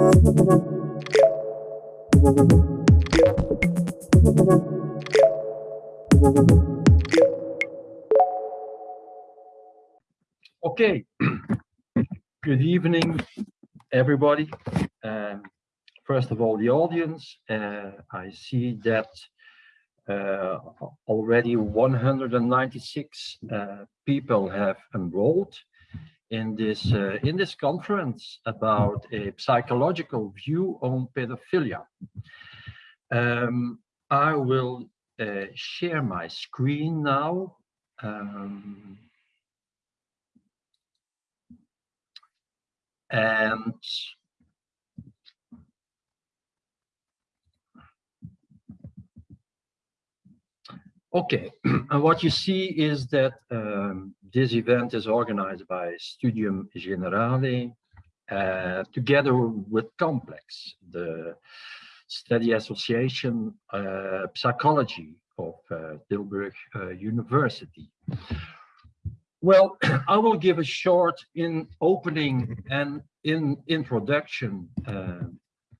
Okay, good evening, everybody. Um, first of all, the audience. Uh, I see that uh, already 196 uh, people have enrolled in this uh, in this conference about a psychological view on pedophilia. Um, I will uh, share my screen now. Um, and Okay, and what you see is that um, this event is organized by Studium Generale uh, together with Complex, the study association uh, psychology of uh, Tilburg uh, University. Well, I will give a short in opening and in introduction uh,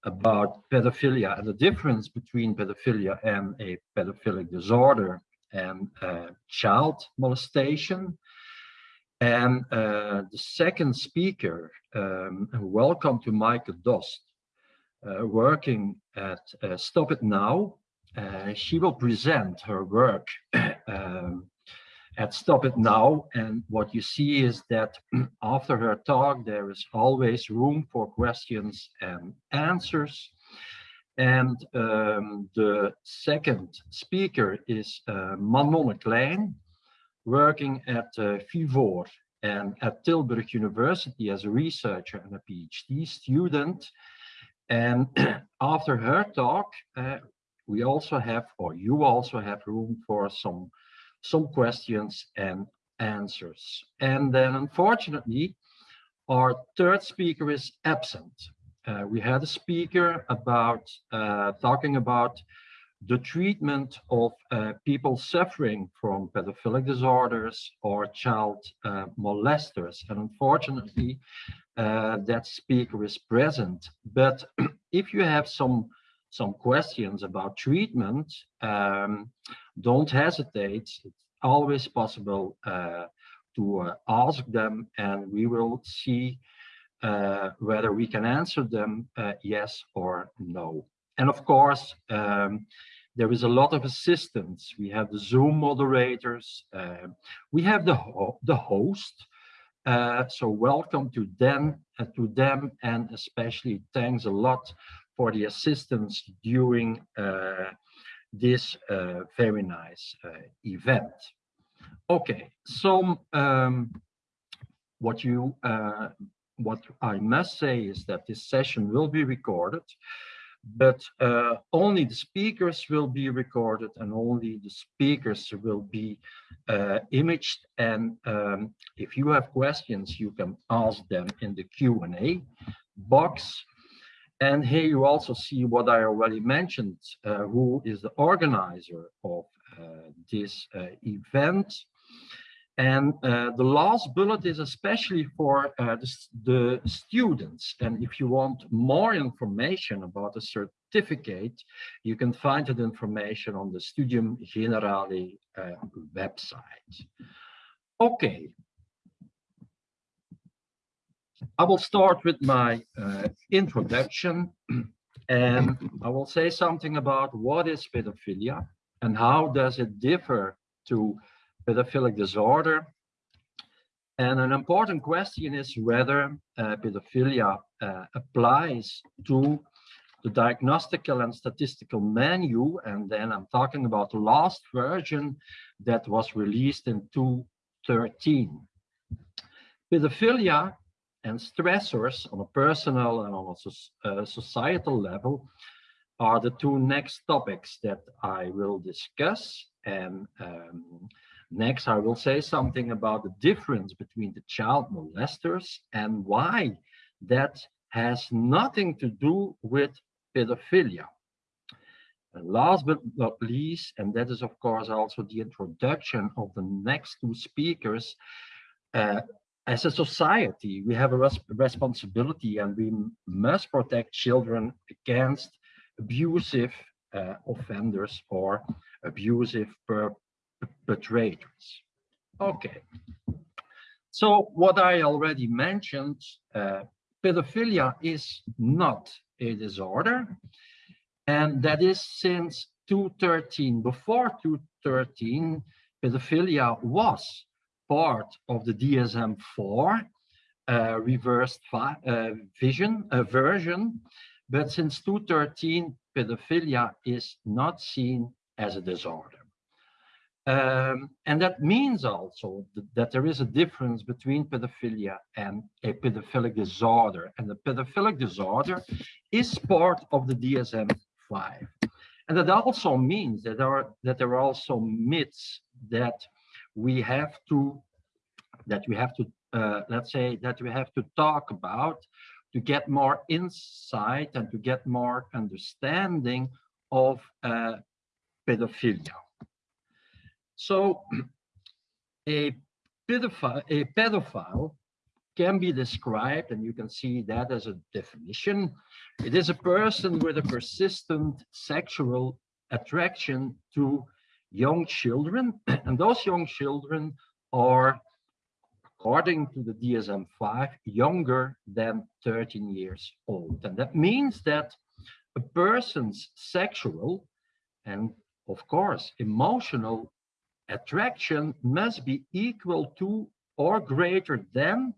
about pedophilia and the difference between pedophilia and a pedophilic disorder and uh, child molestation. And uh, the second speaker, um, welcome to Maaike Dost, uh, working at uh, Stop It Now. Uh, she will present her work um, at Stop It Now. And what you see is that after her talk, there is always room for questions and answers. And um, the second speaker is uh, Manon Klein, working at uh, Fivoor and at Tilburg University as a researcher and a PhD student. And after her talk, uh, we also have, or you also have room for some some questions and answers. And then unfortunately, our third speaker is absent. Uh, we had a speaker about uh, talking about the treatment of uh, people suffering from pedophilic disorders or child uh, molesters. And unfortunately, uh, that speaker is present. But if you have some some questions about treatment, um, don't hesitate. It's always possible uh, to uh, ask them and we will see uh, whether we can answer them yes or no. And of course, um, there is a lot of assistance. We have the Zoom moderators. Uh, we have the, ho the host. Uh, so welcome to them, to them and especially thanks a lot for the assistance during uh, this uh, very nice uh, event. Okay, so um, what you uh, what I must say is that this session will be recorded, but uh, only the speakers will be recorded and only the speakers will be uh, imaged. And um, if you have questions, you can ask them in the Q&A box and here you also see what I already mentioned, uh, who is the organizer of uh, this uh, event. And uh, the last bullet is especially for uh, the, the, students. And if you want more information about the certificate, you can find that information on the Studium Generale uh, website. Okay, I will start with my uh, introduction and I will say something about what is pedophilia and how does it differ to pedophilic disorder. And an important question is whether uh, pedophilia uh, applies to the diagnostical and statistical menu. And then I'm talking about the last version that was released in 2013. Pedophilia and stressors on a personal and on a uh, societal level are the two next topics that I will discuss. And um, next, I will say something about the difference between the child molesters and why that has nothing to do with pedophilia. And last but not least, and that is of course also the introduction of the next two speakers, uh, as a society, we have a res responsibility and we must protect children against abusive uh, offenders or abusive perpetrators. Okay. So what I already mentioned, uh, pedophilia is not a disorder. And that is since 2013. Before 2013, pedophilia was part of the DSM-4 uh, reversed uh, vision uh, version, but since 2013, pedophilia is not seen as a disorder. Um, and that means also that, that, there is a difference between pedophilia and a pedophilic disorder. And the pedophilic disorder is part of the DSM-5. And that also means that there are, that there are also myths that we have to, that we have to, uh, let's say, that we have to talk about to get more insight and to get more understanding of uh, pedophilia. So a pedophile, a pedophile can be described, and you can see that as a definition. It is a person with a persistent sexual attraction to young children, and those young children are, according to the DSM-5, younger than 13 years old. And that means that a person's sexual and, of course, emotional attraction must be equal to or greater than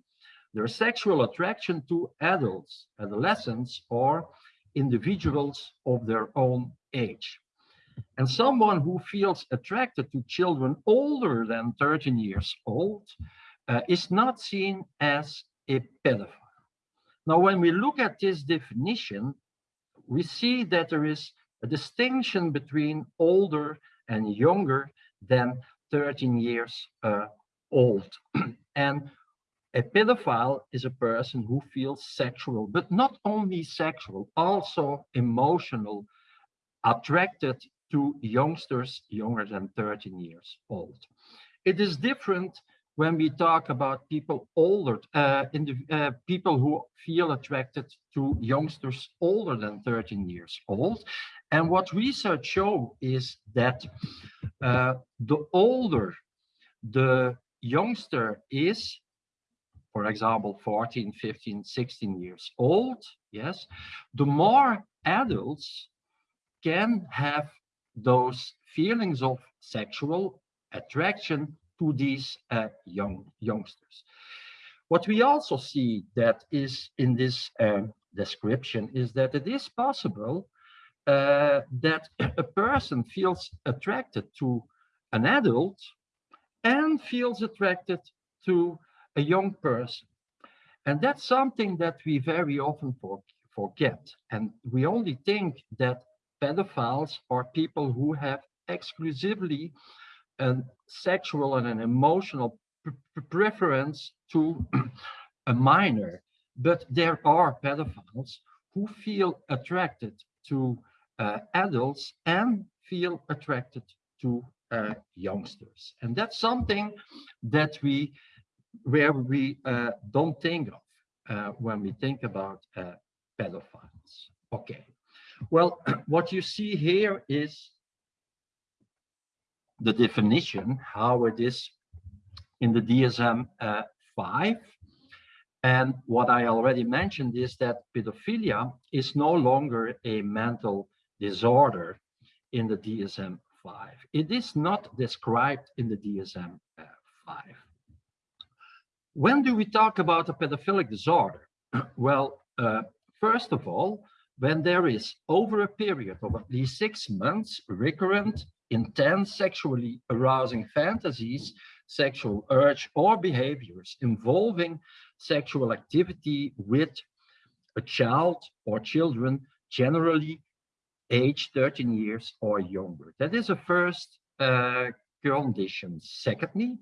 their sexual attraction to adults, adolescents, or individuals of their own age. And someone who feels attracted to children older than 13 years old uh, is not seen as a pedophile. Now, when we look at this definition, we see that there is a distinction between older and younger than 13 years uh, old. and a pedophile is a person who feels sexual, but not only sexual, also emotional, attracted to youngsters younger than 13 years old. It is different when we talk about people older, uh, the, uh, people who feel attracted to youngsters older than 13 years old. And what research show is that uh, the older the youngster is, for example, 14, 15, 16 years old, yes, the more adults can have those feelings of sexual attraction to these uh, young youngsters. What we also see that is in this um, description is that it is possible uh, that a person feels attracted to an adult and feels attracted to a young person. And that's something that we very often for, forget. And we only think that pedophiles are people who have exclusively a sexual and an emotional preference to a minor. But there are pedophiles who feel attracted to uh, adults and feel attracted to uh, youngsters. And that's something that we, where we uh, don't think of uh, when we think about uh, pedophiles. Okay, well, what you see here is the definition, how it is in the DSM-5. Uh, and what I already mentioned is that pedophilia is no longer a mental disorder in the DSM-5. It is not described in the DSM-5. When do we talk about a pedophilic disorder? well, uh, first of all, when there is over a period of at least six months recurrent, intense sexually arousing fantasies, sexual urge or behaviors involving sexual activity with a child or children generally age 13 years or younger. That is a first uh, condition. Secondly,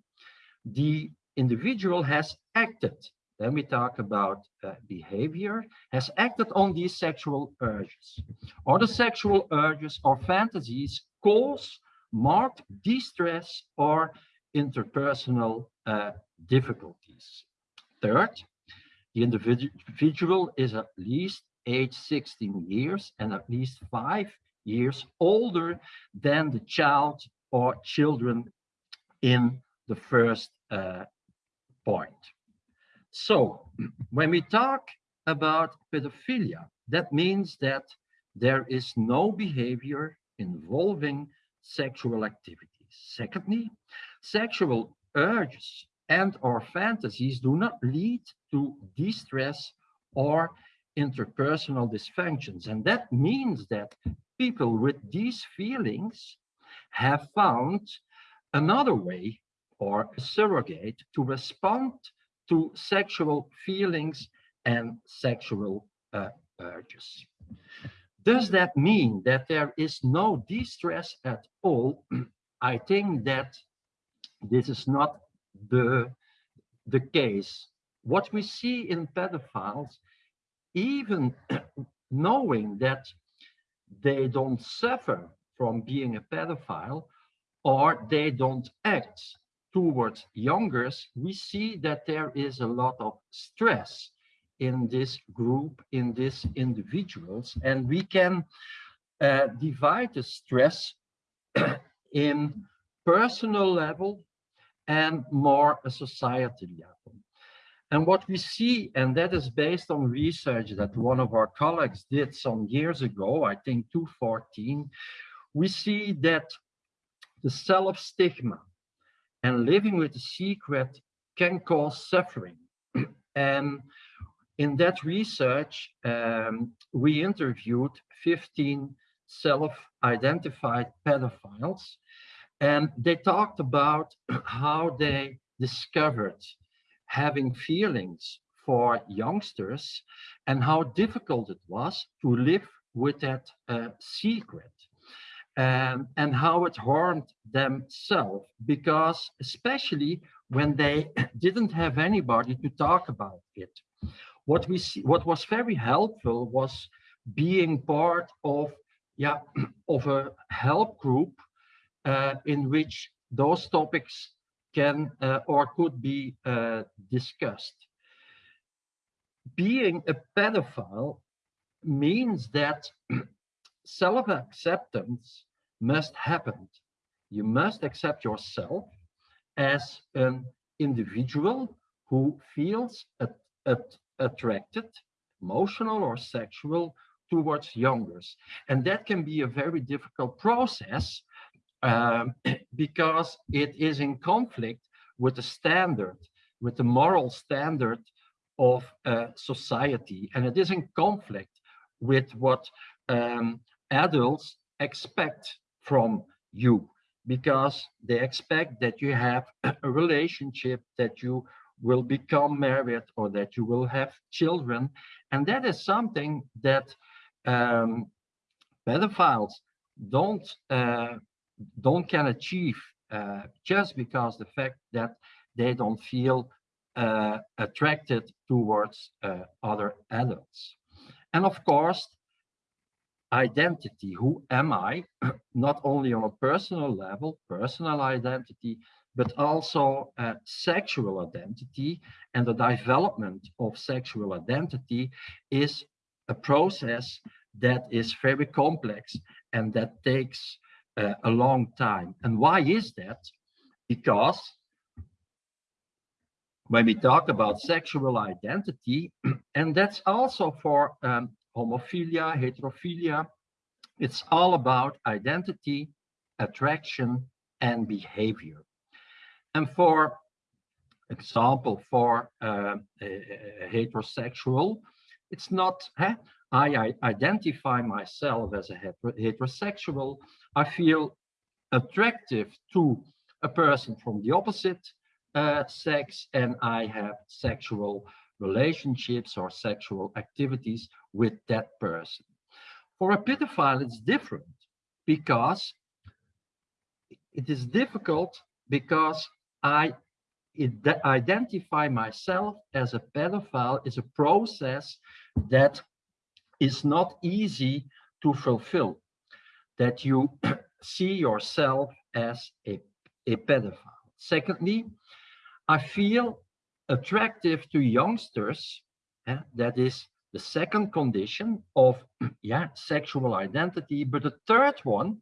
the individual has acted. Then we talk about uh, behavior, has acted on these sexual urges. Or the sexual urges or fantasies cause marked distress or interpersonal uh, difficulties. Third, the individual is at least age 16 years and at least five years older than the child or children in the first uh, point. So when we talk about pedophilia, that means that there is no behavior involving sexual activities. Secondly, sexual urges and or fantasies do not lead to distress or interpersonal dysfunctions. And that means that people with these feelings have found another way or a surrogate to respond to sexual feelings and sexual uh, urges. Does that mean that there is no distress at all? I think that this is not the, the case. What we see in pedophiles, even knowing that they don't suffer from being a pedophile or they don't act towards youngers, we see that there is a lot of stress in this group, in these individuals, and we can uh, divide the stress in personal level and more a society level. And what we see, and that is based on research that one of our colleagues did some years ago, I think 2014, we see that the self-stigma and living with a secret can cause suffering. and in that research, um, we interviewed 15 self-identified pedophiles, and they talked about how they discovered having feelings for youngsters and how difficult it was to live with that uh, secret um, and how it harmed themselves because especially when they didn't have anybody to talk about it what we see, what was very helpful was being part of, yeah, of a help group uh, in which those topics can uh, or could be uh, discussed. Being a pedophile means that self-acceptance must happen. You must accept yourself as an individual who feels at, at, attracted, emotional or sexual, towards youngers. And that can be a very difficult process um, because it is in conflict with the standard, with the moral standard of uh, society. And it is in conflict with what um, adults expect from you because they expect that you have a relationship, that you will become married or that you will have children. And that is something that um, pedophiles don't uh, don't can achieve uh, just because the fact that they don't feel uh, attracted towards uh, other adults. And of course, identity, who am I, not only on a personal level, personal identity, but also uh, sexual identity and the development of sexual identity is a process that is very complex and that takes uh, a long time. And why is that? Because when we talk about sexual identity, and that's also for um, homophilia, heterophilia, it's all about identity, attraction, and behavior. And for example, for uh, a, a heterosexual, it's not? I, I, identify myself as a heterosexual. I feel attractive to a person from the opposite uh, sex and I have sexual relationships or sexual activities with that person. For a pedophile, it's different because it is difficult because I identify myself as a pedophile is a process that is not easy to fulfill. That you see yourself as a, a pedophile. Secondly, I feel attractive to youngsters, uh, that is the second condition of yeah, sexual identity. But the third one,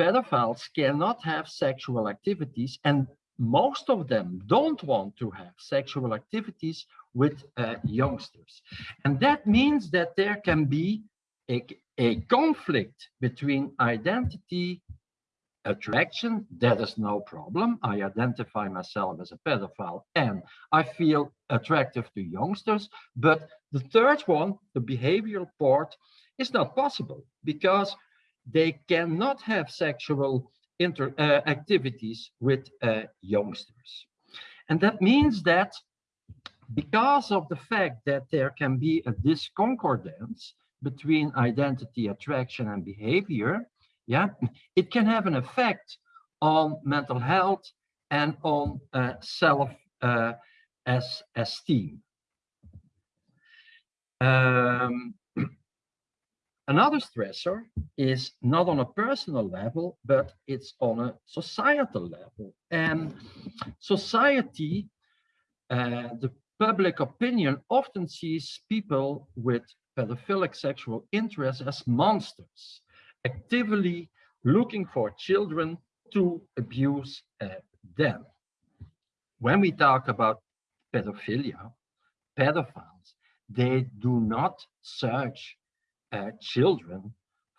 pedophiles cannot have sexual activities and most of them don't want to have sexual activities with uh, youngsters. And that means that there can be a, a conflict between identity attraction, that is no problem. I identify myself as a pedophile and I feel attractive to youngsters. But the third one, the behavioral part, is not possible because they cannot have sexual inter uh, activities with uh, youngsters. And that means that because of the fact that there can be a disconcordance between identity, attraction, and behavior, yeah, it can have an effect on mental health and on uh, self uh, as esteem. Um, another stressor is not on a personal level, but it's on a societal level. And society, uh, the public opinion often sees people with pedophilic sexual interest as monsters, actively looking for children to abuse uh, them. When we talk about pedophilia, pedophiles, they do not search uh, children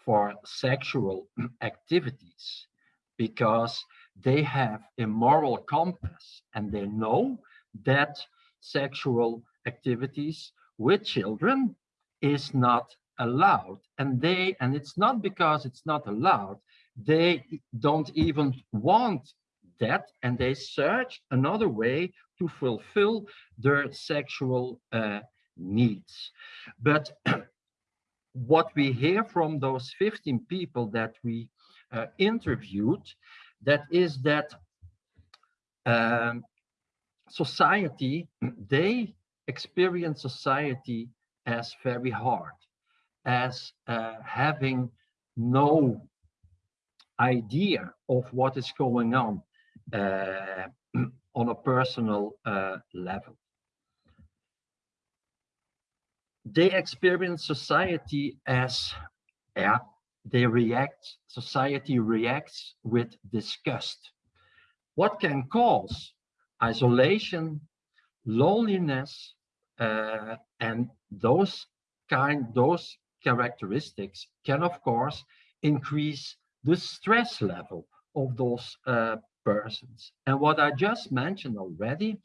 for sexual activities because they have a moral compass and they know that sexual activities with children is not allowed and they and it's not because it's not allowed they don't even want that and they search another way to fulfill their sexual uh, needs. But what we hear from those 15 people that we uh, interviewed that is that um, society, they experience society as very hard, as uh, having no idea of what is going on uh, on a personal uh, level. They experience society as, yeah, they react, society reacts with disgust. What can cause isolation, loneliness, uh, and those kind, those characteristics can, of course, increase the stress level of those uh, persons. And what I just mentioned already,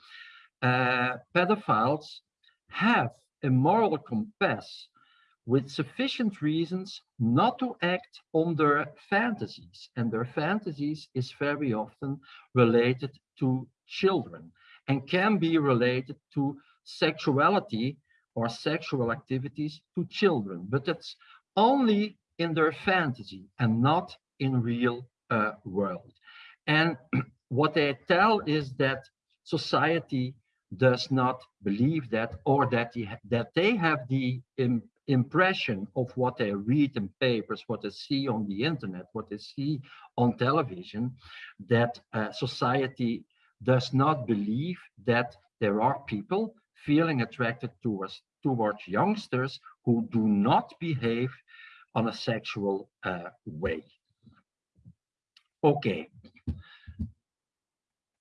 uh, pedophiles have a moral compass with sufficient reasons not to act on their fantasies. And their fantasies is very often related to children and can be related to sexuality or sexual activities to children, but it's only in their fantasy and not in real uh, world. And what they tell is that society does not believe that or that, the, that they have the Im impression of what they read in papers, what they see on the internet, what they see on television, that uh, society does not believe that there are people feeling attracted towards, towards youngsters who do not behave on a sexual uh, way. Okay.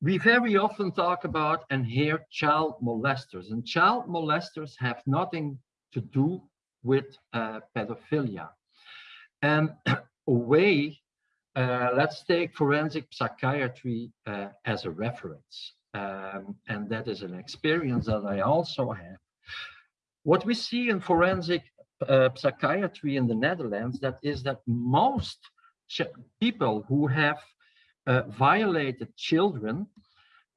We very often talk about and hear child molesters, and child molesters have nothing to do with uh, pedophilia. And a way uh, let's take forensic psychiatry uh, as a reference. Um, and that is an experience that I also have. What we see in forensic uh, psychiatry in the Netherlands, that is that most people who have uh, violated children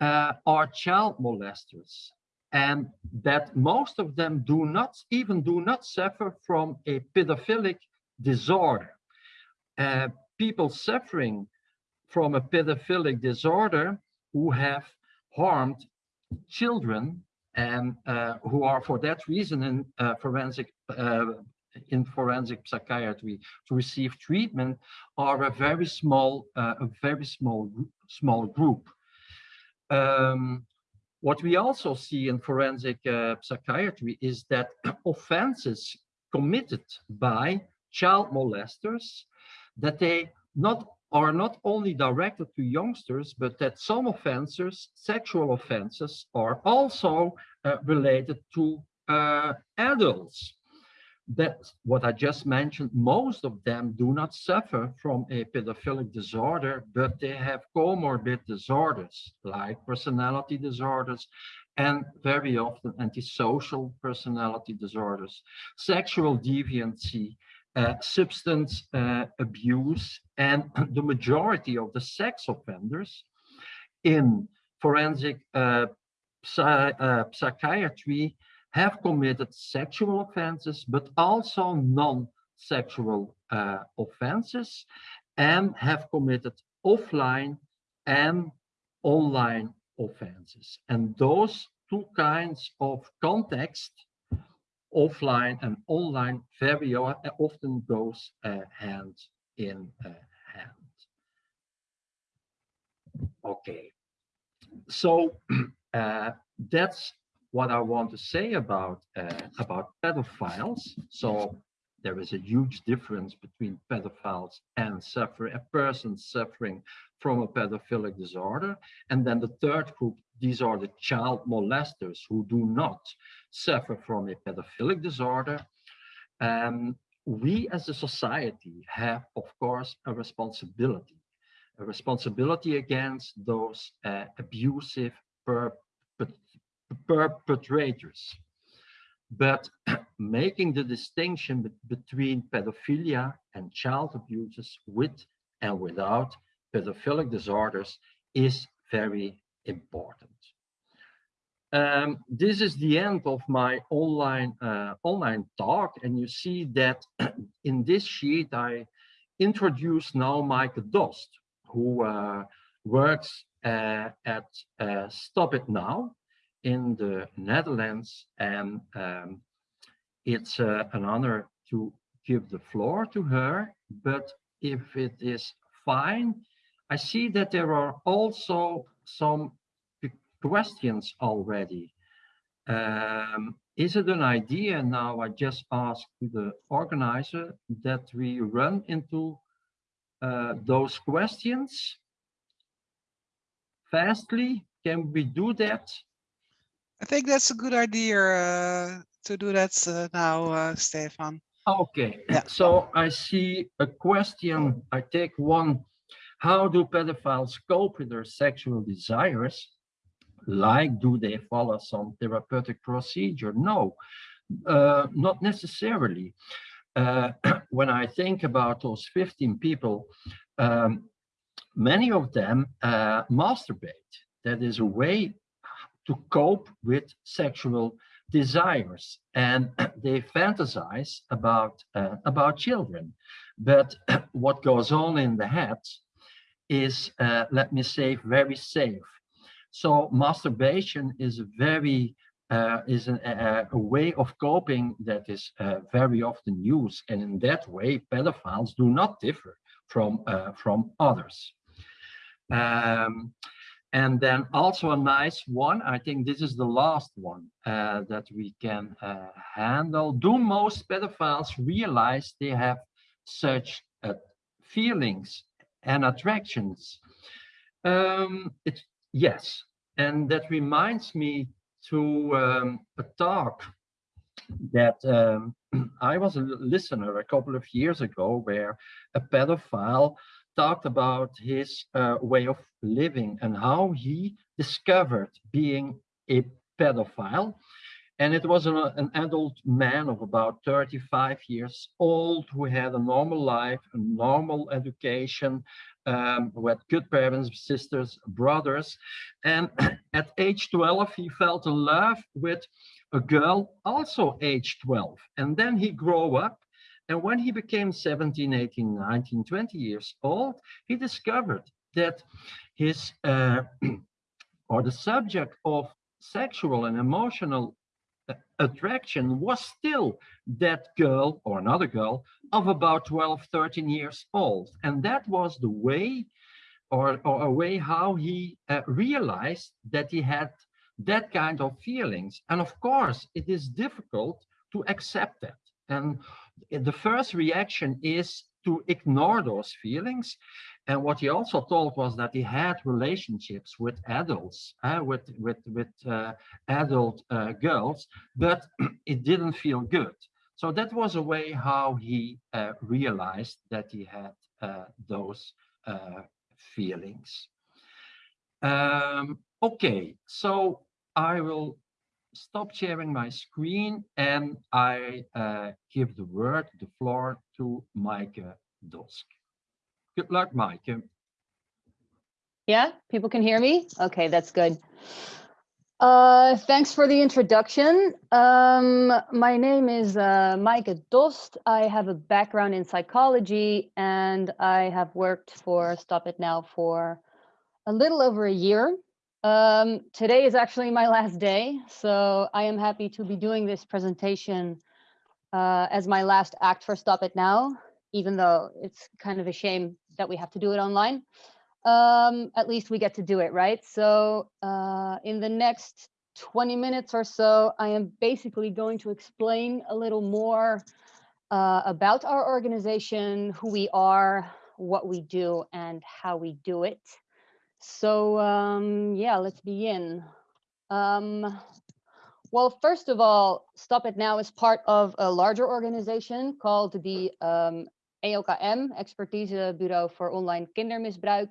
uh, are child molesters and that most of them do not even do not suffer from a pedophilic disorder. Uh, people suffering from a pedophilic disorder who have harmed children and uh, who are for that reason in uh, forensic uh, in forensic psychiatry to receive treatment are a very small uh, a very small small group. Um, What we also see in forensic uh, psychiatry is that offenses committed by child molesters, that they not are not only directed to youngsters, but that some offenses, sexual offenses, are also uh, related to uh, adults. That's what I just mentioned. Most of them do not suffer from a pedophilic disorder, but they have comorbid disorders like personality disorders and very often antisocial personality disorders, sexual deviancy, uh, substance uh, abuse, and the majority of the sex offenders in forensic uh, psy uh, psychiatry have committed sexual offenses, but also non-sexual uh, offenses and have committed offline and online offenses. And those two kinds of context, offline and online, very often goes uh, hand in uh, hand. Okay, so uh, that's what I want to say about uh, about pedophiles. So there is a huge difference between pedophiles and suffering a person suffering from a pedophilic disorder. And then the third group, these are the child molesters who do not suffer from a pedophilic disorder. Um, we as a society have, of course, a responsibility, a responsibility against those uh, abusive per perpetrators. But making the distinction be between pedophilia and child abuses with and without pedophilic disorders is very important. Um, this is the end of my online uh, online talk, and you see that in this sheet I introduce now Maaike Dost, who uh, works uh, at uh, Stop It Now, in the Netherlands and um, it's uh, an honor to give the floor to her but if it is fine I see that there are also some questions already um, is it an idea now I just ask the organizer that we run into uh, those questions fastly can we do that I think that's a good idea uh, to do that uh, now, uh, Stefan. Okay, yeah. so I see a question. I take one. How do pedophiles cope with their sexual desires? Like, do they follow some therapeutic procedure? No, uh, not necessarily. Uh, when I think about those 15 people, um, many of them uh, masturbate. That is a way to cope with sexual desires and they fantasize about uh, about children but what goes on in the head is uh, let me say very safe so masturbation is a very uh, is an, a, a, way of coping that is uh, very often used and in that way pedophiles do not differ from uh, from others um, and then also a nice one, I think this is the last one uh, that we can uh, handle. Do most pedophiles realize they have such uh, feelings and attractions? Um, it, yes, and that reminds me to um, a talk that um, I was a listener a couple of years ago where a pedophile talked about his uh, way of living and how he discovered being a pedophile. And it was an, an, adult man of about 35 years old who had a normal life, a normal education, um, who had good parents, sisters, brothers. And at age 12, he fell in love with a girl also age 12. And then he grew up and when he became 17, 18, 19, 20 years old, he discovered that his uh, or the subject of sexual and emotional attraction was still that girl or another girl of about 12, 13 years old. And that was the way or, or a way how he uh, realized that he had that kind of feelings. And of course, it is difficult to accept that. And the first reaction is to ignore those feelings. And what he also told was that he had relationships with adults, uh, with with with uh, adult uh, girls, but it didn't feel good. So that was a way how he uh, realized that he had uh, those uh, feelings. Um, okay, so I will stop sharing my screen and I give the word, the floor to Maaike Dost. Good luck, Maaike. Yeah, people can hear me? Okay, that's good. Uh, thanks for the introduction. Um, my name is uh, Maaike Dost. I have a background in psychology and I have worked for Stop It Now for a little over a year. Um, today is actually my last day, so I am happy to be doing this presentation uh, as my last act for Stop It Now, even though it's kind of a shame that we have to do it online. Um, at least we get to do it, right? So uh, in the next 20 minutes or so, I am basically going to explain a little more uh, about our organization, who we are, what we do, and how we do it. So um, yeah, let's begin. Um, well, first of all, Stop It Now is part of a larger organization called the um, EOKM, Expertise Bureau for Online Kindermisbruik,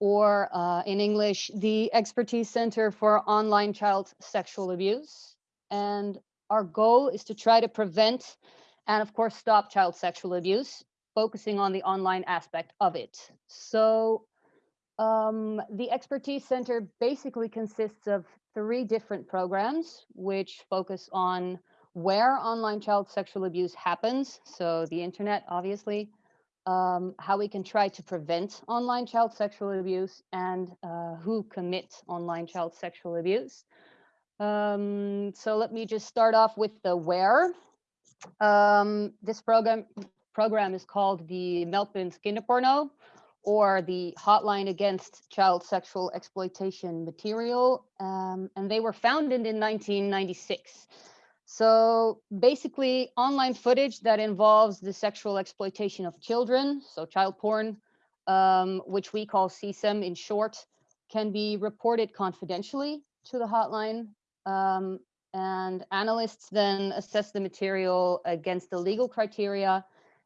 or uh, in English, the Expertise Center for Online Child Sexual Abuse. And our goal is to try to prevent and of course stop child sexual abuse, focusing on the online aspect of it. So um, the Expertise Center basically consists of three different programs, which focus on where online child sexual abuse happens. So the internet, obviously, um, how we can try to prevent online child sexual abuse and uh, who commits online child sexual abuse. Um, so let me just start off with the where. Um, this program program is called the Meldpunt Kinderporno or the Hotline Against Child Sexual Exploitation Material. Um, and they were founded in 1996. So basically online footage that involves the sexual exploitation of children, so child porn, um, which we call CSEM in short, can be reported confidentially to the hotline. Um, and analysts then assess the material against the legal criteria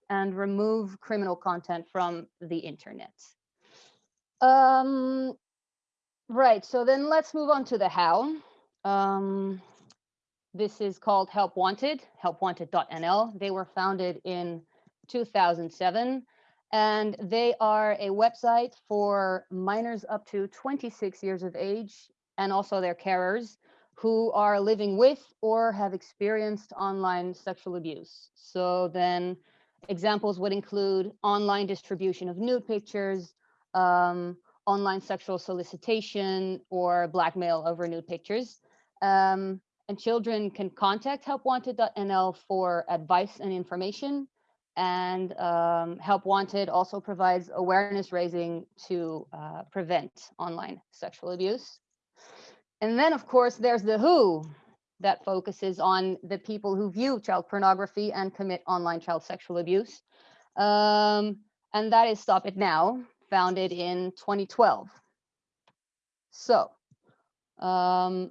and remove criminal content from the internet. Um, right, so then let's move on to the how. Um, this is called Help Wanted, helpwanted.nl. They were founded in 2007 and they are a website for minors up to 26 years of age and also their carers who are living with or have experienced online sexual abuse. So then Examples would include online distribution of nude pictures, um, online sexual solicitation, or blackmail over nude pictures. Um, and children can contact helpwanted.nl for advice and information. And um, Help Wanted also provides awareness raising to uh, prevent online sexual abuse. And then, of course, there's the WHO, that focuses on the people who view child pornography and commit online child sexual abuse. Um, and that is Stop It Now, founded in 2012. So um,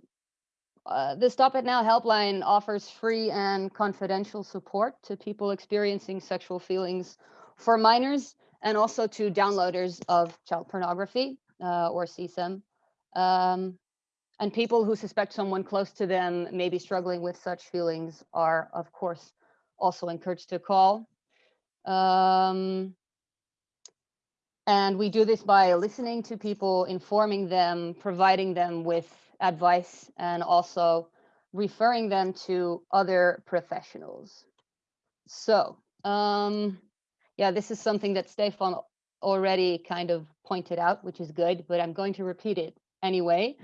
uh, the Stop It Now helpline offers free and confidential support to people experiencing sexual feelings for minors and also to downloaders of child pornography uh, or CSEM. Um, and people who suspect someone close to them may be struggling with such feelings are, of course, also encouraged to call. Um, and we do this by listening to people, informing them, providing them with advice, and also referring them to other professionals. So, um, yeah, this is something that Stefan already kind of pointed out, which is good, but I'm going to repeat it anyway.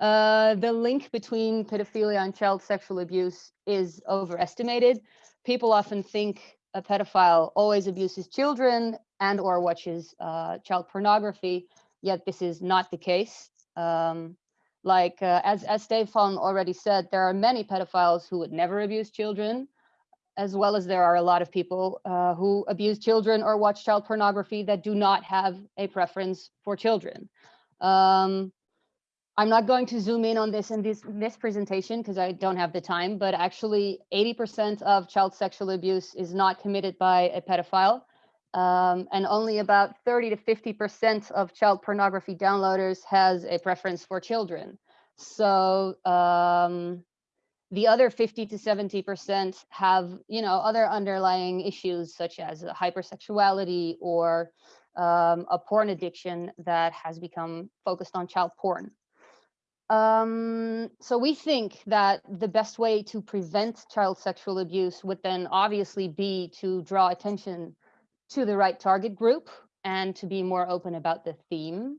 Uh, the link between pedophilia and child sexual abuse is overestimated. People often think a pedophile always abuses children and or watches uh, child pornography, yet this is not the case. Um, like uh, as as Stefan already said, there are many pedophiles who would never abuse children, as well as there are a lot of people uh, who abuse children or watch child pornography that do not have a preference for children. Um, I'm not going to zoom in on this in this, this presentation because I don't have the time, but actually 80% of child sexual abuse is not committed by a pedophile. Um, and only about 30 to 50% of child pornography downloaders has a preference for children. So um, the other 50 to 70% have, you know, other underlying issues such as hypersexuality or um, a porn addiction that has become focused on child porn. Um, so we think that the best way to prevent child sexual abuse would then obviously be to draw attention to the right target group and to be more open about the theme.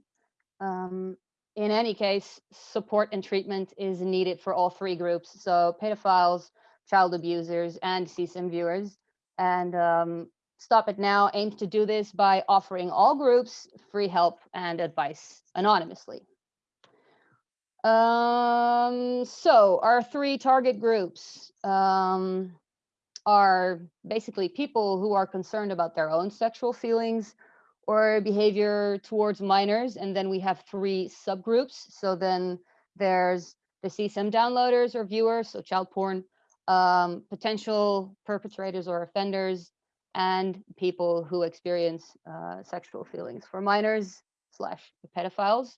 Um, in any case, support and treatment is needed for all three groups. So pedophiles, child abusers, and CSAM viewers. And um, Stop It Now aims to do this by offering all groups free help and advice anonymously. Um, so our three target groups um, are basically people who are concerned about their own sexual feelings or behavior towards minors. And then we have three subgroups. So then there's the CSAM downloaders or viewers, so child porn, um, potential perpetrators or offenders, and people who experience uh, sexual feelings for minors slash pedophiles.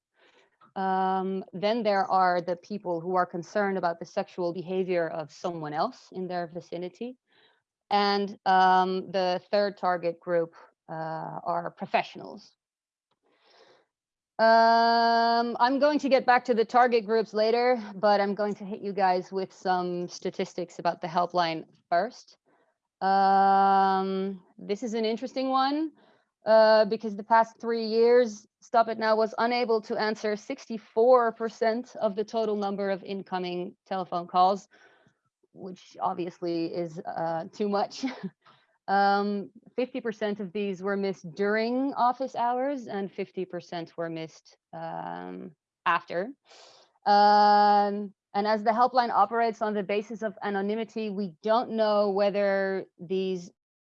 Um, then there are the people who are concerned about the sexual behavior of someone else in their vicinity. And um, the third target group uh, are professionals. Um, I'm going to get back to the target groups later, but I'm going to hit you guys with some statistics about the helpline first. Um, this is an interesting one uh, because the past three years, Stop It Now was unable to answer 64% of the total number of incoming telephone calls, which obviously is uh, too much. 50% um, of these were missed during office hours and 50% were missed um, after. Um, and as the helpline operates on the basis of anonymity, we don't know whether these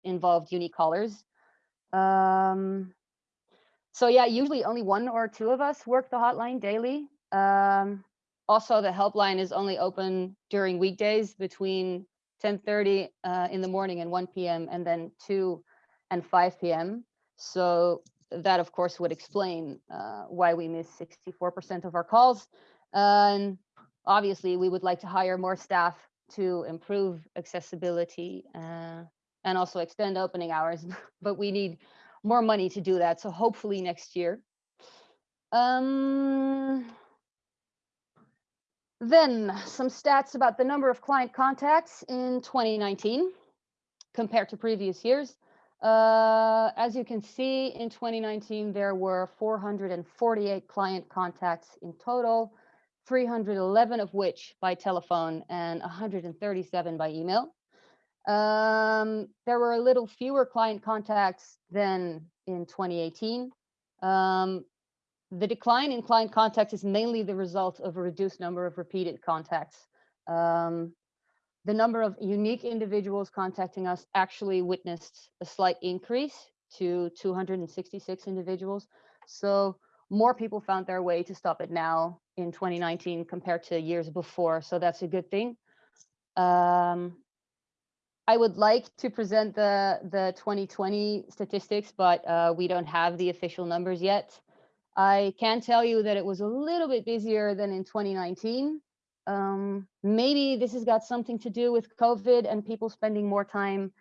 involved unique callers. Um, so yeah, usually only one or two of us work the hotline daily. Um, also, the helpline is only open during weekdays between 10.30 uh, in the morning and 1 p.m. and then 2 and 5 p.m. So that, of course, would explain uh, why we miss 64% of our calls. And obviously we would like to hire more staff to improve accessibility uh, and also extend opening hours, but we need more money to do that. So hopefully next year. Um, then some stats about the number of client contacts in 2019 compared to previous years. Uh, as you can see, in 2019, there were 448 client contacts in total. 311 of which by telephone and 137 by email. Um, there were a little fewer client contacts than in 2018. Um, the decline in client contacts is mainly the result of a reduced number of repeated contacts. Um, the number of unique individuals contacting us actually witnessed a slight increase to 266 individuals. So more people found their way to Stop It Now in 2019 compared to years before. So that's a good thing. Um, I would like to present the, the 2020 statistics, but uh, we don't have the official numbers yet. I can tell you that it was a little bit busier than in 2019. Um, maybe this has got something to do with COVID and people spending more time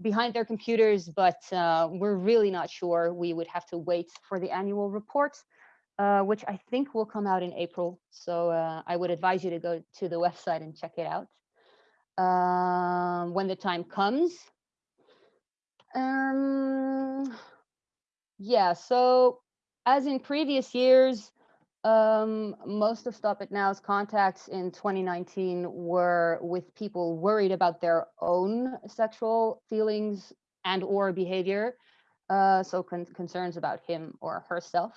behind their computers, but uh, we're really not sure. We would have to wait for the annual report uh, which I think will come out in April. So uh, I would advise you to go to the website and check it out um, when the time comes. Um, yeah, so as in previous years, um, most of Stop It Now's contacts in 2019 were with people worried about their own sexual feelings and or behavior. Uh, so con concerns about him or herself.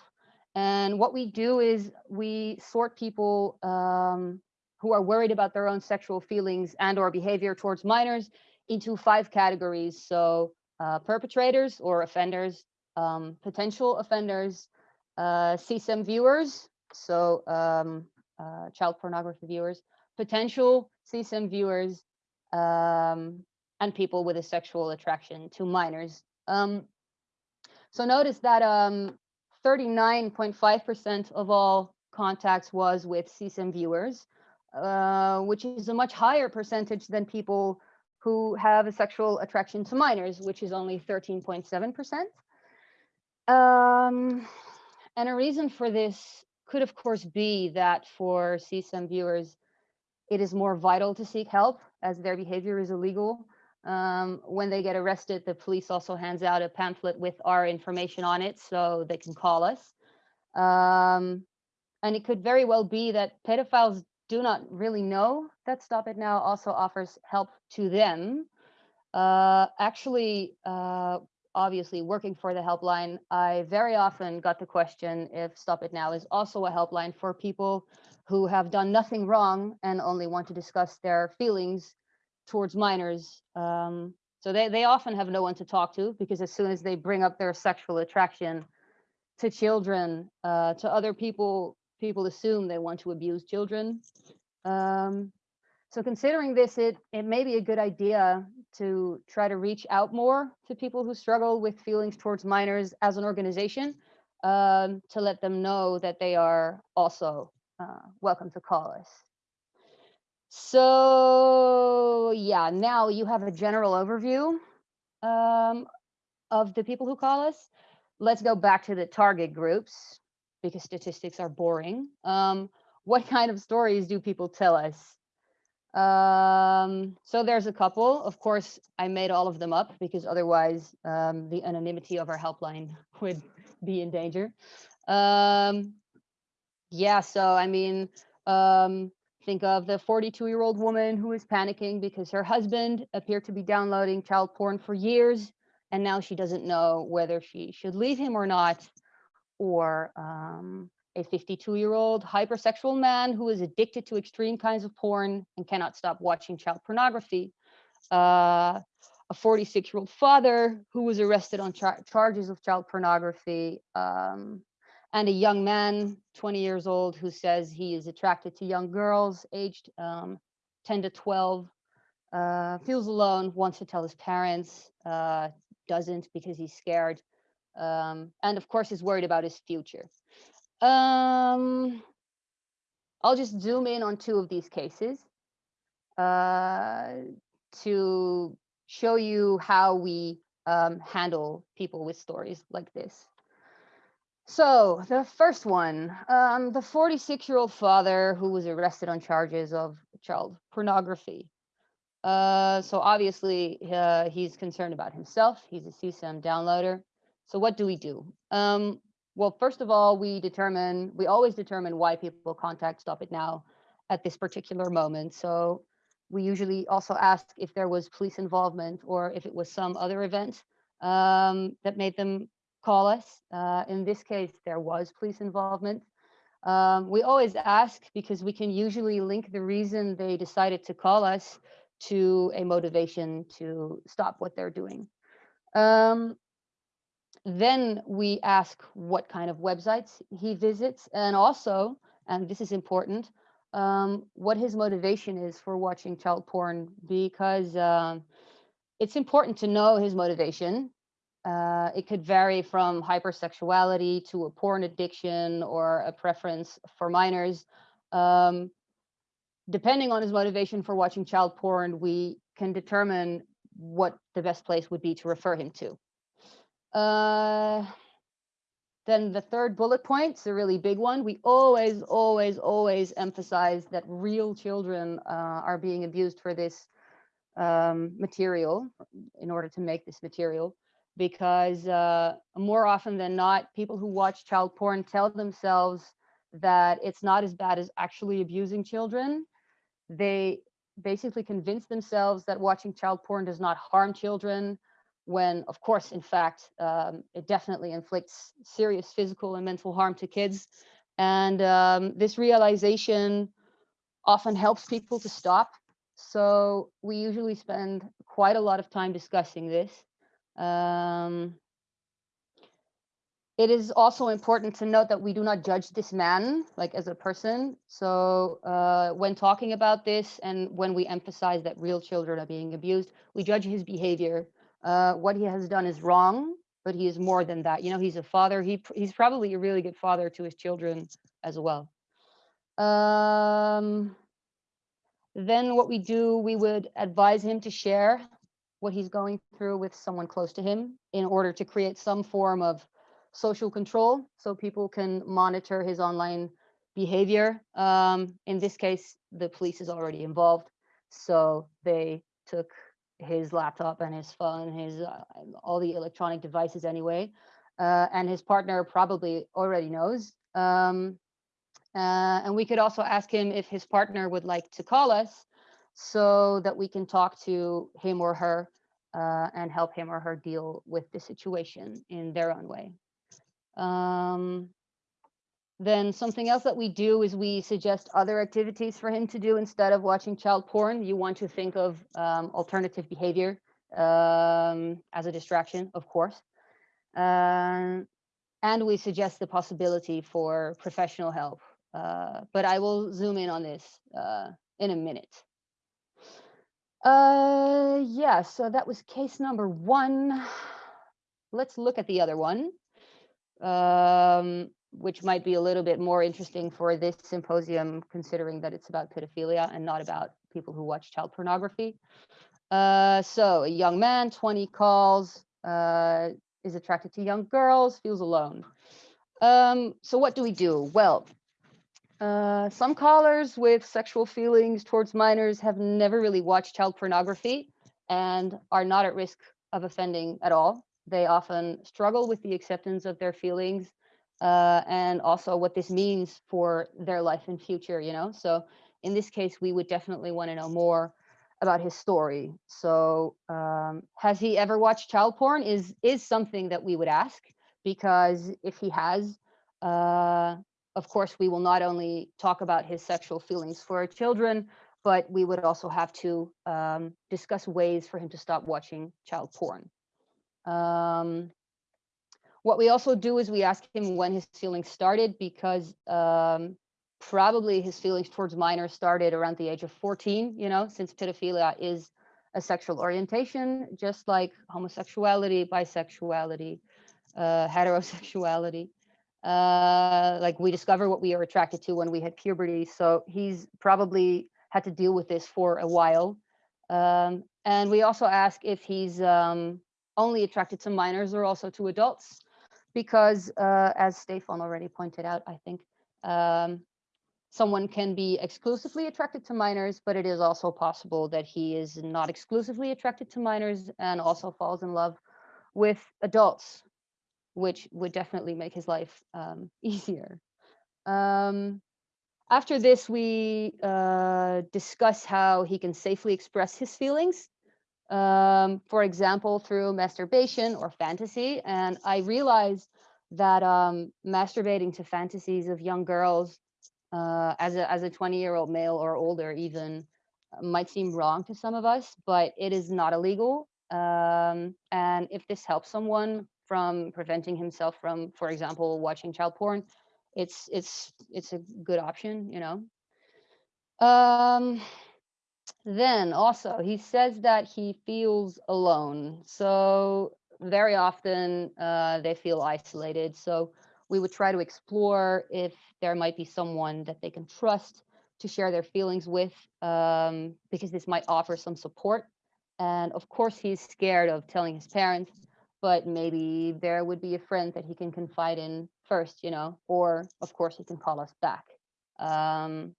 And what we do is we sort people um, who are worried about their own sexual feelings and or behavior towards minors into five categories. So uh, perpetrators or offenders, um, potential offenders, uh, CSAM viewers, so um, uh, child pornography viewers, potential CSAM viewers, um, and people with a sexual attraction to minors. Um, so notice that 39.5% of all contacts was with CSAM viewers, uh, which is a much higher percentage than people who have a sexual attraction to minors, which is only 13.7%. Um, and a reason for this could, of course, be that for CSAM viewers, it is more vital to seek help as their behavior is illegal. Um, when they get arrested, the police also hands out a pamphlet with our information on it so they can call us. Um, and it could very well be that pedophiles do not really know that Stop It Now also offers help to them. Uh, actually, uh, obviously working for the helpline, I very often got the question if Stop It Now is also a helpline for people who have done nothing wrong and only want to discuss their feelings towards minors. Um, so they, they often have no one to talk to because as soon as they bring up their sexual attraction to children, uh, to other people, people assume they want to abuse children. Um, so considering this, it, it may be a good idea to try to reach out more to people who struggle with feelings towards minors as an organization um, to let them know that they are also uh, welcome to call us. So yeah, now you have a general overview um, of the people who call us. Let's go back to the target groups because statistics are boring. Um, what kind of stories do people tell us? Um, so there's a couple. Of course, I made all of them up because otherwise um, the anonymity of our helpline would be in danger. Um, yeah, so I mean, um, think of the 42 year old woman who is panicking because her husband appeared to be downloading child porn for years and now she doesn't know whether she should leave him or not. Or um, a 52 year old hypersexual man who is addicted to extreme kinds of porn and cannot stop watching child pornography. Uh, a 46 year old father who was arrested on char charges of child pornography. Um, and a young man, 20 years old, who says he is attracted to young girls aged um, 10 to 12, uh, feels alone, wants to tell his parents, uh, doesn't because he's scared, um, and of course is worried about his future. Um, I'll just zoom in on two of these cases uh, to show you how we um, handle people with stories like this. So the first one, um, the 46 year old father who was arrested on charges of child pornography. Uh, so obviously uh, he's concerned about himself. He's a CSAM downloader. So what do we do? Um, well, first of all, we determine, we always determine why people contact Stop It Now at this particular moment. So we usually also ask if there was police involvement or if it was some other event um, that made them call us. Uh, in this case, there was police involvement. Um, we always ask because we can usually link the reason they decided to call us to a motivation to stop what they're doing. Um, then we ask what kind of websites he visits and also, and this is important, um, what his motivation is for watching child porn because um, it's important to know his motivation uh, it could vary from hypersexuality to a porn addiction or a preference for minors. Um, depending on his motivation for watching child porn, we can determine what the best place would be to refer him to. Uh, then the third bullet point is a really big one. We always, always, always emphasize that real children uh, are being abused for this um, material in order to make this material because uh, more often than not, people who watch child porn tell themselves that it's not as bad as actually abusing children. They basically convince themselves that watching child porn does not harm children, when, of course, in fact, um, it definitely inflicts serious physical and mental harm to kids. And um, this realization often helps people to stop. So we usually spend quite a lot of time discussing this. Um, it is also important to note that we do not judge this man like as a person. So uh, when talking about this and when we emphasize that real children are being abused, we judge his behavior. Uh, what he has done is wrong, but he is more than that. You know, he's a father. He he's probably a really good father to his children as well. Um, then what we do, we would advise him to share what he's going through with someone close to him in order to create some form of social control so people can monitor his online behavior. Um, in this case, the police is already involved. So they took his laptop and his phone, his uh, all the electronic devices anyway. Uh, and his partner probably already knows. Um, uh, and we could also ask him if his partner would like to call us so that we can talk to him or her uh, and help him or her deal with the situation in their own way. Um, then something else that we do is we suggest other activities for him to do instead of watching child porn. You want to think of um, alternative behavior um, as a distraction, of course. Uh, and we suggest the possibility for professional help. Uh, but I will zoom in on this uh, in a minute. Uh, yeah, so that was case number one. Let's look at the other one um, which might be a little bit more interesting for this symposium, considering that it's about pedophilia and not about people who watch child pornography. Uh, so a young man, 20 calls, uh, is attracted to young girls, feels alone. Um, so what do we do? Well, uh, some callers with sexual feelings towards minors have never really watched child pornography and are not at risk of offending at all. They often struggle with the acceptance of their feelings uh, and also what this means for their life and future, you know? So in this case, we would definitely want to know more about his story. So um, has he ever watched child porn is, is something that we would ask because if he has, uh, of course, we will not only talk about his sexual feelings for children, but we would also have to um, discuss ways for him to stop watching child porn. Um, what we also do is we ask him when his feelings started because um, probably his feelings towards minors started around the age of 14, you know, since pedophilia is a sexual orientation, just like homosexuality, bisexuality, uh, heterosexuality. Uh, like we discover what we are attracted to when we hit puberty. So he's probably had to deal with this for a while. Um, and we also ask if he's um, only attracted to minors or also to adults because uh, as Stefan already pointed out, I think um, someone can be exclusively attracted to minors, but it is also possible that he is not exclusively attracted to minors and also falls in love with adults, which would definitely make his life um, easier. Um, after this, we uh, discuss how he can safely express his feelings um, for example, through masturbation or fantasy. And I realized that um, masturbating to fantasies of young girls uh, as a as a 20 year old male or older even uh, might seem wrong to some of us, but it is not illegal. Um, and if this helps someone from preventing himself from, for example, watching child porn, it's it's it's a good option, you know. Um, then also, he says that he feels alone. So very often uh, they feel isolated. So we would try to explore if there might be someone that they can trust to share their feelings with, um, because this might offer some support. And of course, he's scared of telling his parents, but maybe there would be a friend that he can confide in first, you know, or of course, he can call us back. Um,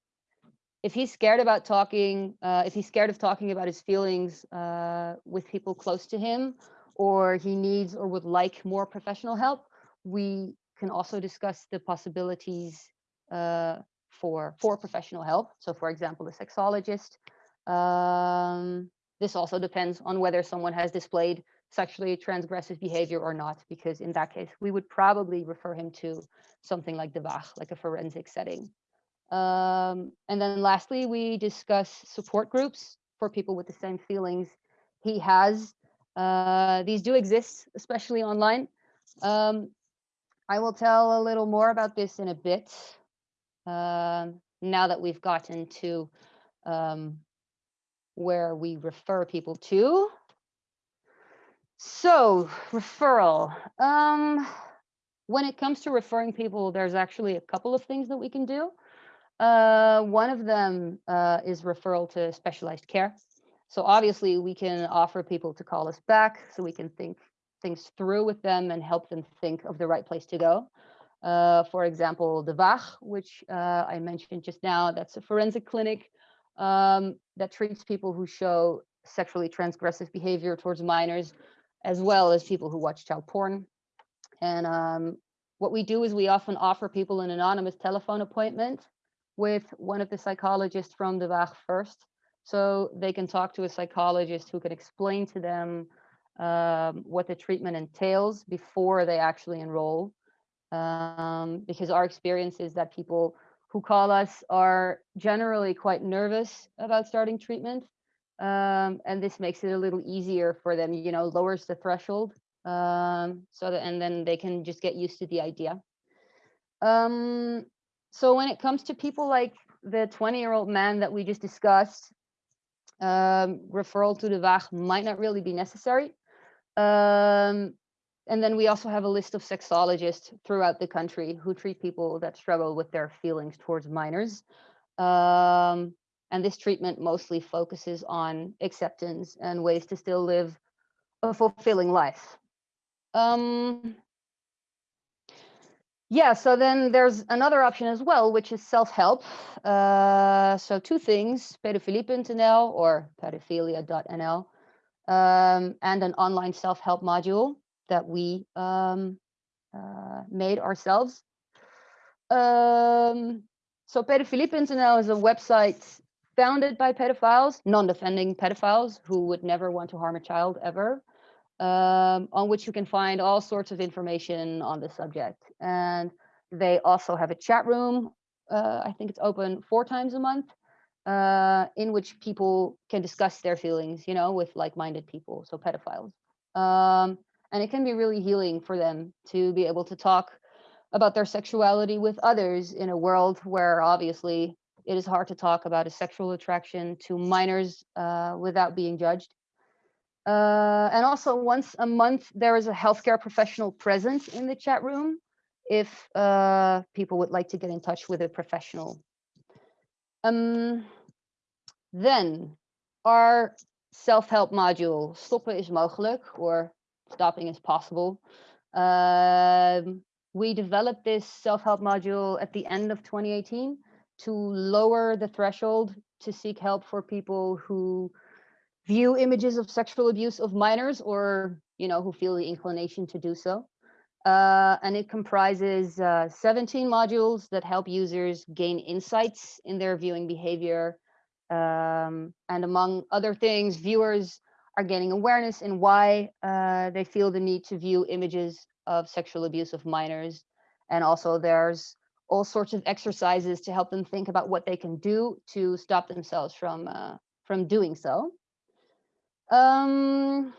if he's scared about talking, uh, if he's scared of talking about his feelings uh, with people close to him, or he needs or would like more professional help, we can also discuss the possibilities uh, for for professional help. So, for example, a sexologist. Um, this also depends on whether someone has displayed sexually transgressive behavior or not, because in that case, we would probably refer him to something like the Waag, like a forensic setting. Um, and then lastly, we discuss support groups for people with the same feelings he has. Uh, these do exist, especially online. Um, I will tell a little more about this in a bit. Um, now that we've gotten to um, where we refer people to. So referral. Um, when it comes to referring people, there's actually a couple of things that we can do. Uh, one of them uh, is referral to specialized care. So obviously we can offer people to call us back so we can think things through with them and help them think of the right place to go. Uh, for example, the Waag, which uh, I mentioned just now, that's a forensic clinic um, that treats people who show sexually transgressive behavior towards minors, as well as people who watch child porn. And um, what we do is we often offer people an anonymous telephone appointment with one of the psychologists from the Waag first. So they can talk to a psychologist who can explain to them um, what the treatment entails before they actually enroll. Um, because our experience is that people who call us are generally quite nervous about starting treatment. Um, and this makes it a little easier for them, you know, lowers the threshold. Um, so that, and then they can just get used to the idea. Um, so when it comes to people like the 20 year old man that we just discussed, um, referral to the Waag might not really be necessary. Um, and then we also have a list of sexologists throughout the country who treat people that struggle with their feelings towards minors. Um, and this treatment mostly focuses on acceptance and ways to still live a fulfilling life. Um, yeah, so then there's another option as well, which is self-help. Uh, so two things, pedofilie.nl or pedophilia.nl, um, and an online self-help module that we um, uh, made ourselves. Um, so pedofilie.nl is a website founded by pedophiles, non-offending pedophiles who would never want to harm a child ever, um, on which you can find all sorts of information on the subject. And they also have a chat room. Uh, I think it's open four times a month uh, in which people can discuss their feelings, you know, with like-minded people, so pedophiles. Um, and it can be really healing for them to be able to talk about their sexuality with others in a world where obviously it is hard to talk about a sexual attraction to minors uh, without being judged. Uh, and also once a month, there is a healthcare professional present in the chat room if uh, people would like to get in touch with a professional. Um, then our self-help module, stoppen is mogelijk, or stopping is possible. Um, we developed this self-help module at the end of 2018 to lower the threshold to seek help for people who view images of sexual abuse of minors or you know who feel the inclination to do so. Uh, and it comprises uh, 17 modules that help users gain insights in their viewing behavior. Um, and among other things, viewers are gaining awareness in why uh, they feel the need to view images of sexual abuse of minors. And also there's all sorts of exercises to help them think about what they can do to stop themselves from, uh, from doing so. Um,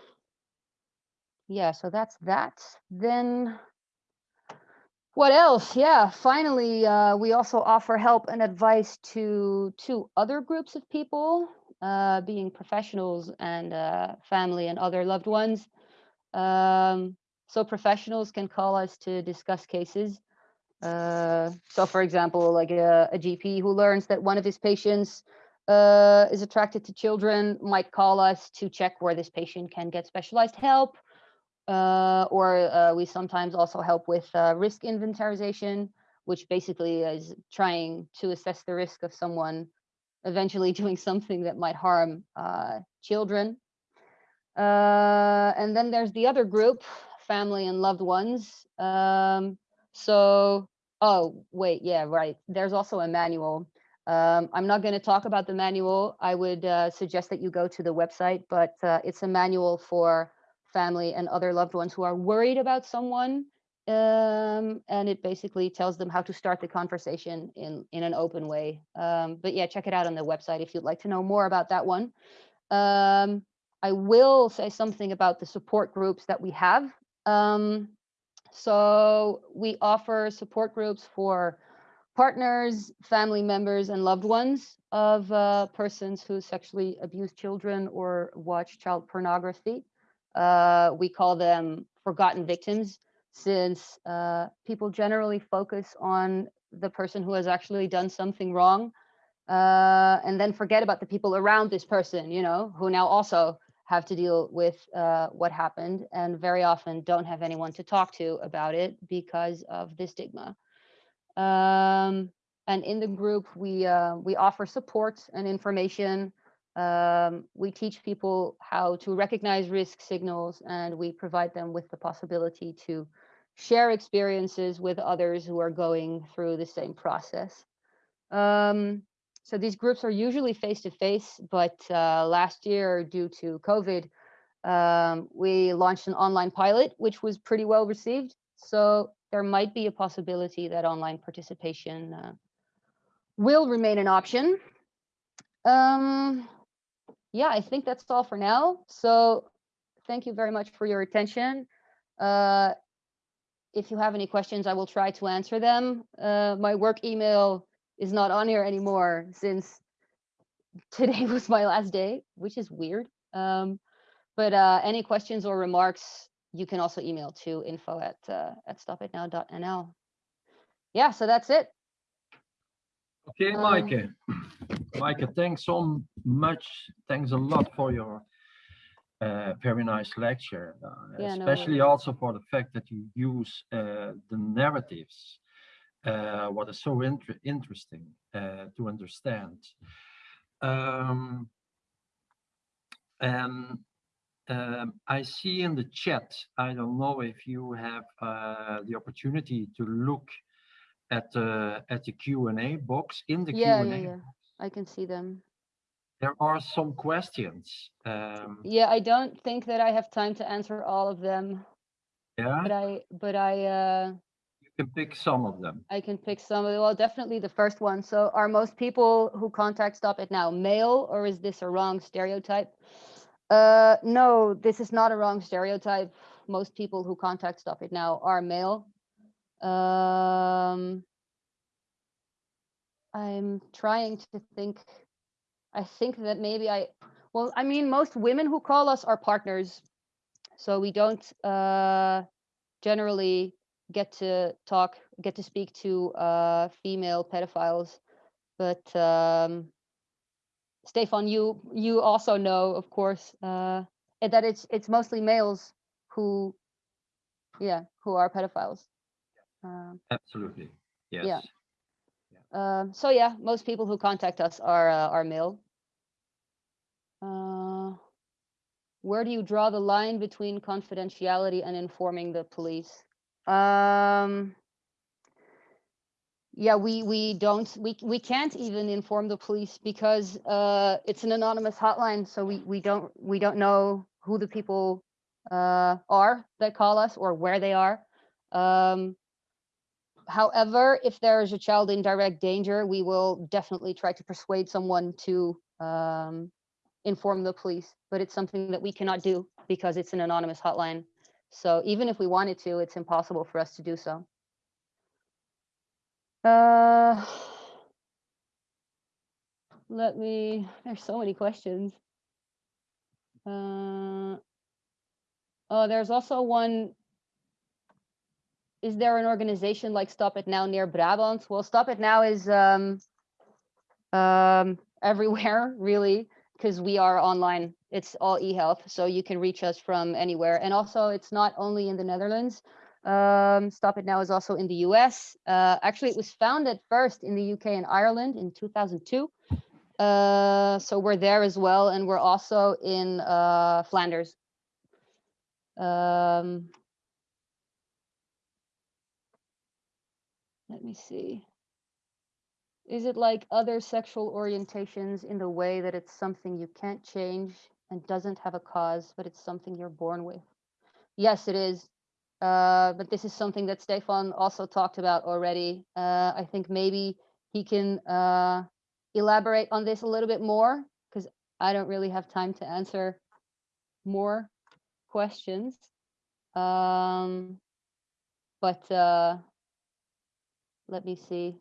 yeah, so that's that. Then what else? Yeah, finally, uh, we also offer help and advice to two other groups of people uh, being professionals and uh, family and other loved ones. Um, so professionals can call us to discuss cases. Uh, so for example, like a, a, GP who learns that one of his patients uh, is attracted to children might call us to check where this patient can get specialized help. Uh, or uh, we sometimes also help with risk inventarization, which basically is trying to assess the risk of someone eventually doing something that might harm uh, children. Uh, and then there's the other group, family and loved ones. Um, so, oh, wait, yeah, right. There's also a manual. Um, I'm not going to talk about the manual. I would uh, suggest that you go to the website, but uh, it's a manual for family and other loved ones who are worried about someone. Um, and it basically tells them how to start the conversation in, in an open way. Um, but yeah, check it out on the website if you'd like to know more about that one. Um, I will say something about the support groups that we have. Um, so we offer support groups for partners, family members, and loved ones of uh, persons who sexually abuse children or watch child pornography. Uh, we call them forgotten victims since uh, people generally focus on the person who has actually done something wrong uh, and then forget about the people around this person, you know, who now also have to deal with uh, what happened and very often don't have anyone to talk to about it because of the stigma. Um, and in the group, we uh, we offer support and information. Um, we teach people how to recognize risk signals, and we provide them with the possibility to share experiences with others who are going through the same process. Um, so these groups are usually face to face, but uh, last year, due to COVID, um, we launched an online pilot, which was pretty well received. So there might be a possibility that online participation uh, will remain an option. Um, yeah, I think that's all for now. So thank you very much for your attention. Uh, if you have any questions, I will try to answer them. Uh, my work email is not on here anymore since today was my last day, which is weird. Um, but uh, any questions or remarks, you can also email to info at, uh, at stopitnow.nl. Yeah, so that's it. Okay, Um, Maaike. Maaike, thanks so much. Thanks a lot for your uh, very nice lecture, uh, Yeah, especially worries. also for the fact that you use uh, the narratives, uh, what is so inter interesting uh, to understand. Um, and um, I see in the chat, I don't know if you have uh, the opportunity to look at the at the Q&A box in the Yeah, Q&A. yeah, yeah. I can see them. There are some questions. Um, Yeah, I don't think that I have time to answer all of them, yeah, but I, but I, uh, you can pick some of them. I can pick some of, them. well, definitely the first one. So are most people who contact Stop It Now male or is this a wrong stereotype? Uh, no, this is not a wrong stereotype. Most people who contact Stop It Now are male. Um, I'm trying to think. I think that maybe I, well, I mean, most women who call us are partners. So we don't uh, generally get to talk, get to speak to uh, female pedophiles. But um, Stefan, you you also know, of course, uh, that it's it's mostly males who, yeah, who are pedophiles. Um, Absolutely. Yes. Yeah. um, so yeah, most people who contact us are uh, are male. Uh, where do you draw the line between confidentiality and informing the police? Um, yeah, we we don't we we can't even inform the police because uh, it's an anonymous hotline, so we we don't we don't know who the people uh, are that call us or where they are. Um, however, if there is a child in direct danger, we will definitely try to persuade someone to um, inform the police. But it's something that we cannot do because it's an anonymous hotline. So even if we wanted to, it's impossible for us to do so. Uh, let me, there's so many questions. Uh, oh, there's also one. Is there an organization like Stop It Now near Brabant? Well, Stop It Now is um, um, everywhere, really, because we are online. It's all e-health, so you can reach us from anywhere. And also, it's not only in the Netherlands. Um, Stop It Now is also in the US. Uh, actually, it was founded first in the UK and Ireland in 2002. Uh, so we're there as well, and we're also in uh, Flanders. Um, let me see. Is it like other sexual orientations in the way that it's something you can't change and doesn't have a cause, but it's something you're born with? Yes, it is. Uh, but this is something that Stefan also talked about already. Uh, I think maybe he can uh, elaborate on this a little bit more because I don't really have time to answer more questions. Um, but uh, let me see.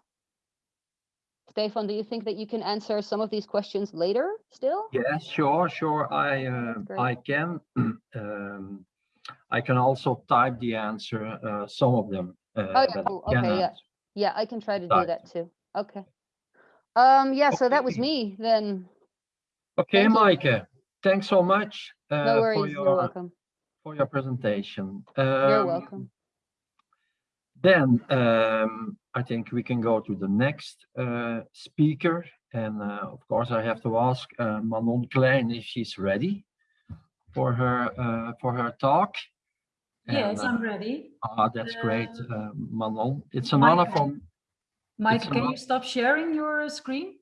Stefan, do you think that you can answer some of these questions later still? Yes, sure, sure. I uh, I can. Um, I can also type the answer. Uh, some of them. Uh, Oh, yeah, cool. Okay, yeah. Yeah, I can try to do that too. Okay. Um, yeah, so that was me then. Okay, Thank you. Thanks so much uh, No for worries, you're your welcome. for your presentation. You're Um, welcome. Then um, I think we can go to the next uh, speaker. And uh, of course, I have to ask uh, Manon Klein if she's ready for her uh, for her talk. Yes, And, uh, I'm ready. ah, that's great, uh, Manon. It's an honor for. Maaike, can you stop sharing your uh, screen?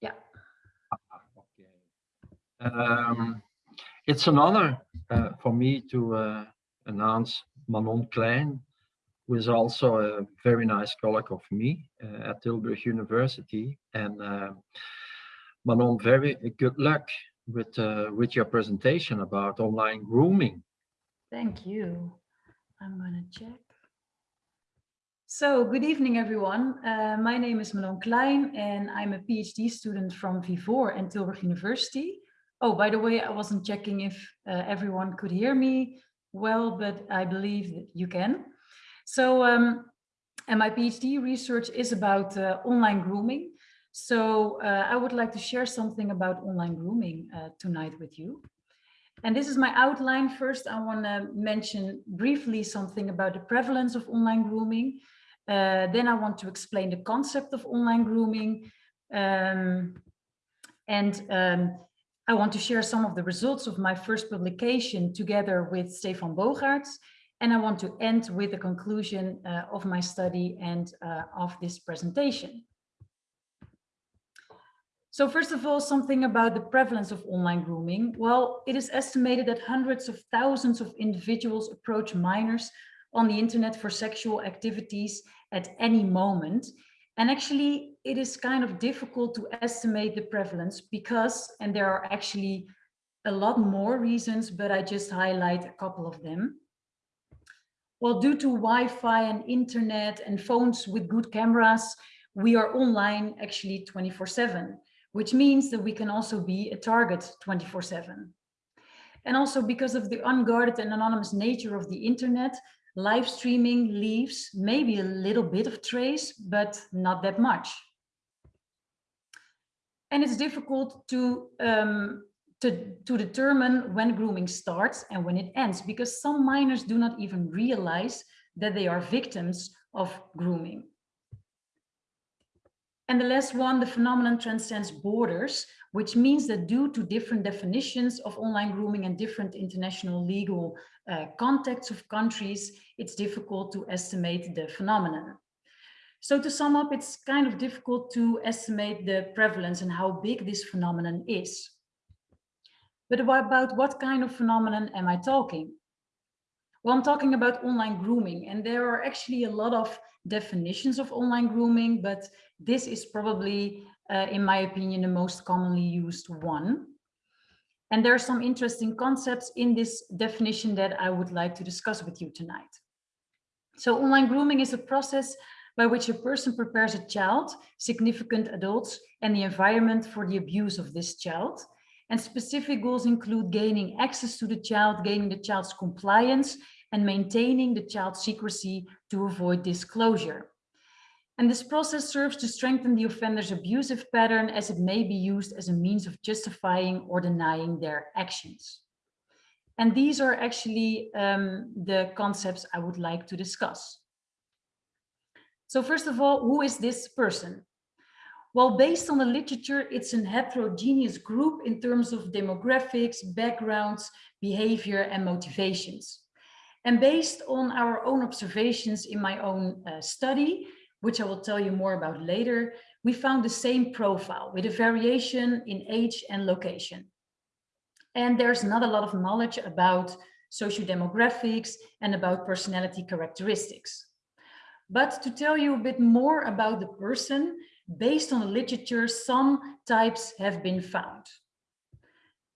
Yeah, Okay. Um, it's an honor uh, for me to uh, announce Manon Klein, who is also a very nice colleague of me uh, at Tilburg University. And uh, Manon, very good luck with uh, with your presentation about online grooming. thank you. I'm gonna check. So good evening, everyone. Uh, my name is Manon Klein and I'm a PhD student from Fivoor and Tilburg University. Oh, by the way, I wasn't checking if uh, everyone could hear me well, but I believe that you can. So, um, and my PhD research is about uh, online grooming. So uh, I would like to share something about online grooming uh, tonight with you. And this is my outline. First, I want to mention briefly something about the prevalence of online grooming. Uh, then I want to explain the concept of online grooming. Um, and um, I want to share some of the results of my first publication together with Stefan Bogaerts. And I want to end with the conclusion uh, of my study and uh, of this presentation. So first of all, something about the prevalence of online grooming. Well, it is estimated that hundreds of thousands of individuals approach minors on the internet for sexual activities at any moment. And actually, it is kind of difficult to estimate the prevalence because, and there are actually a lot more reasons, but I just highlight a couple of them. Well, due to Wi-Fi and internet and phones with good cameras, we are online actually 24 seven, which means that we can also be a target 24 seven. And also because of the unguarded and anonymous nature of the internet, live streaming leaves maybe a little bit of trace, but not that much. And it's difficult to, um, to, to determine when grooming starts and when it ends, because some minors do not even realize that they are victims of grooming. And the last one, the phenomenon transcends borders, which means that due to different definitions of online grooming and different international legal uh, contexts of countries, it's difficult to estimate the phenomenon. So to sum up, it's kind of difficult to estimate the prevalence and how big this phenomenon is. But about what kind of phenomenon am I talking? Well, I'm talking about online grooming, and there are actually a lot of definitions of online grooming, but this is probably, uh, in my opinion, the most commonly used one. And there are some interesting concepts in this definition that I would like to discuss with you tonight. So online grooming is a process by which a person prepares a child, significant adults, and the environment for the abuse of this child. And specific goals include gaining access to the child, gaining the child's compliance, and maintaining the child's secrecy to avoid disclosure. And this process serves to strengthen the offender's abusive pattern as it may be used as a means of justifying or denying their actions. And these are actually um, the concepts I would like to discuss. So first of all, who is this person? Well, based on the literature, it's an heterogeneous group in terms of demographics, backgrounds, behavior, and motivations. And based on our own observations in my own uh, study, which I will tell you more about later, we found the same profile with a variation in age and location. And there's not a lot of knowledge about sociodemographics and about personality characteristics. But to tell you a bit more about the person, based on the literature, some types have been found.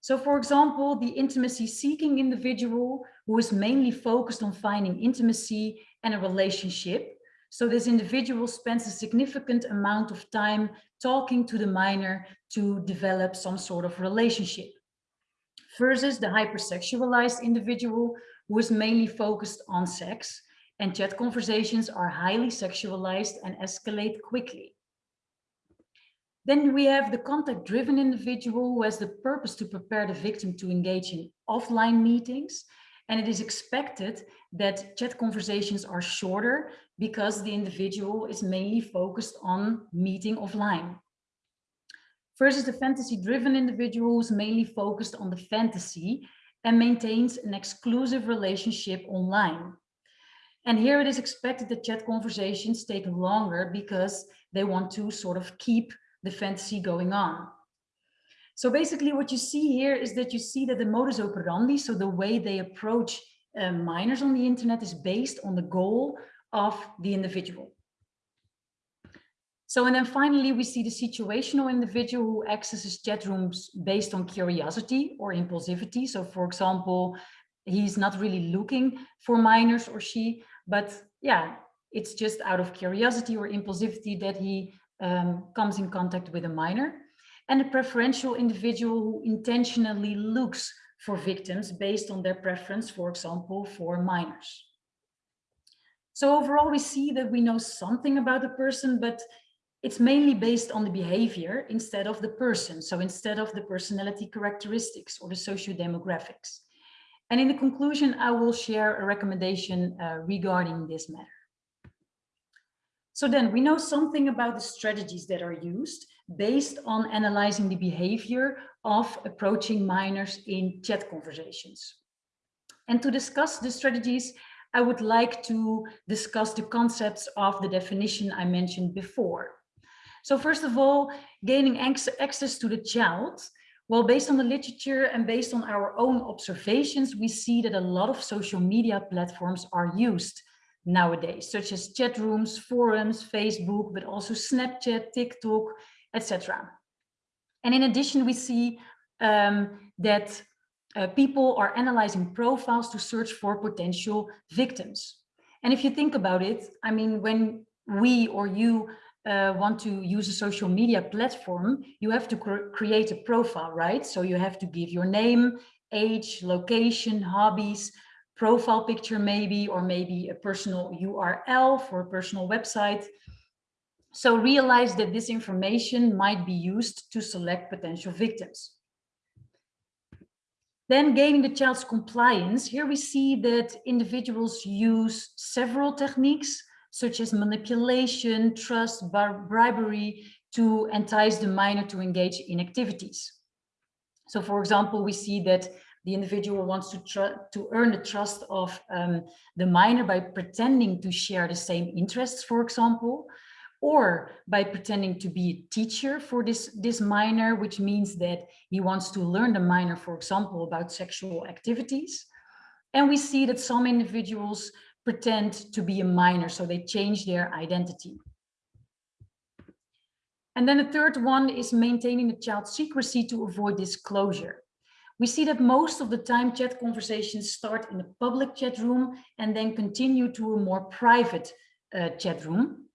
So for example, the intimacy seeking individual who is mainly focused on finding intimacy and a relationship. So this individual spends a significant amount of time talking to the minor to develop some sort of relationship. Versus the hypersexualized individual who is mainly focused on sex and chat conversations are highly sexualized and escalate quickly. Then we have the contact-driven individual who has the purpose to prepare the victim to engage in offline meetings. And it is expected that chat conversations are shorter because the individual is mainly focused on meeting offline. Versus the fantasy-driven individual who is mainly focused on the fantasy and maintains an exclusive relationship online. And here it is expected that chat conversations take longer because they want to sort of keep the fantasy going on. So basically what you see here is that you see that the modus operandi, so the way they approach uh, minors on the internet is based on the goal of the individual. So, and then finally, we see the situational individual who accesses chat rooms based on curiosity or impulsivity. So for example, he's not really looking for minors or she, but yeah, it's just out of curiosity or impulsivity that he um, comes in contact with a minor. And a preferential individual who intentionally looks for victims based on their preference, for example, for minors. So overall, we see that we know something about the person, but it's mainly based on the behavior instead of the person. So instead of the personality characteristics or the socio-demographics. And in the conclusion, I will share a recommendation uh, regarding this matter. So then we know something about the strategies that are used based on analyzing the behavior of approaching minors in chat conversations. And to discuss the strategies, I would like to discuss the concepts of the definition I mentioned before. So first of all, gaining access to the child well, based on the literature and based on our own observations, we see that a lot of social media platforms are used nowadays, such as chat rooms, forums, Facebook, but also Snapchat, TikTok, etc. And in addition, we see um, that uh, people are analyzing profiles to search for potential victims. And if you think about it, I mean, when we or you uh, want to use a social media platform, you have to cr create a profile, right? So you have to give your name, age, location, hobbies, profile picture maybe, or maybe a personal URL for a personal website. So realize that this information might be used to select potential victims. Then gaining the child's compliance, here we see that individuals use several techniques such as manipulation, trust, bribery to entice the minor to engage in activities. So for example, we see that the individual wants to, to earn the trust of um, the minor by pretending to share the same interests, for example, or by pretending to be a teacher for this, this minor, which means that he wants to learn the minor, for example, about sexual activities. And we see that some individuals pretend to be a minor, so they change their identity. And then the third one is maintaining the child's secrecy to avoid disclosure. We see that most of the time chat conversations start in a public chat room and then continue to a more private uh, chat room,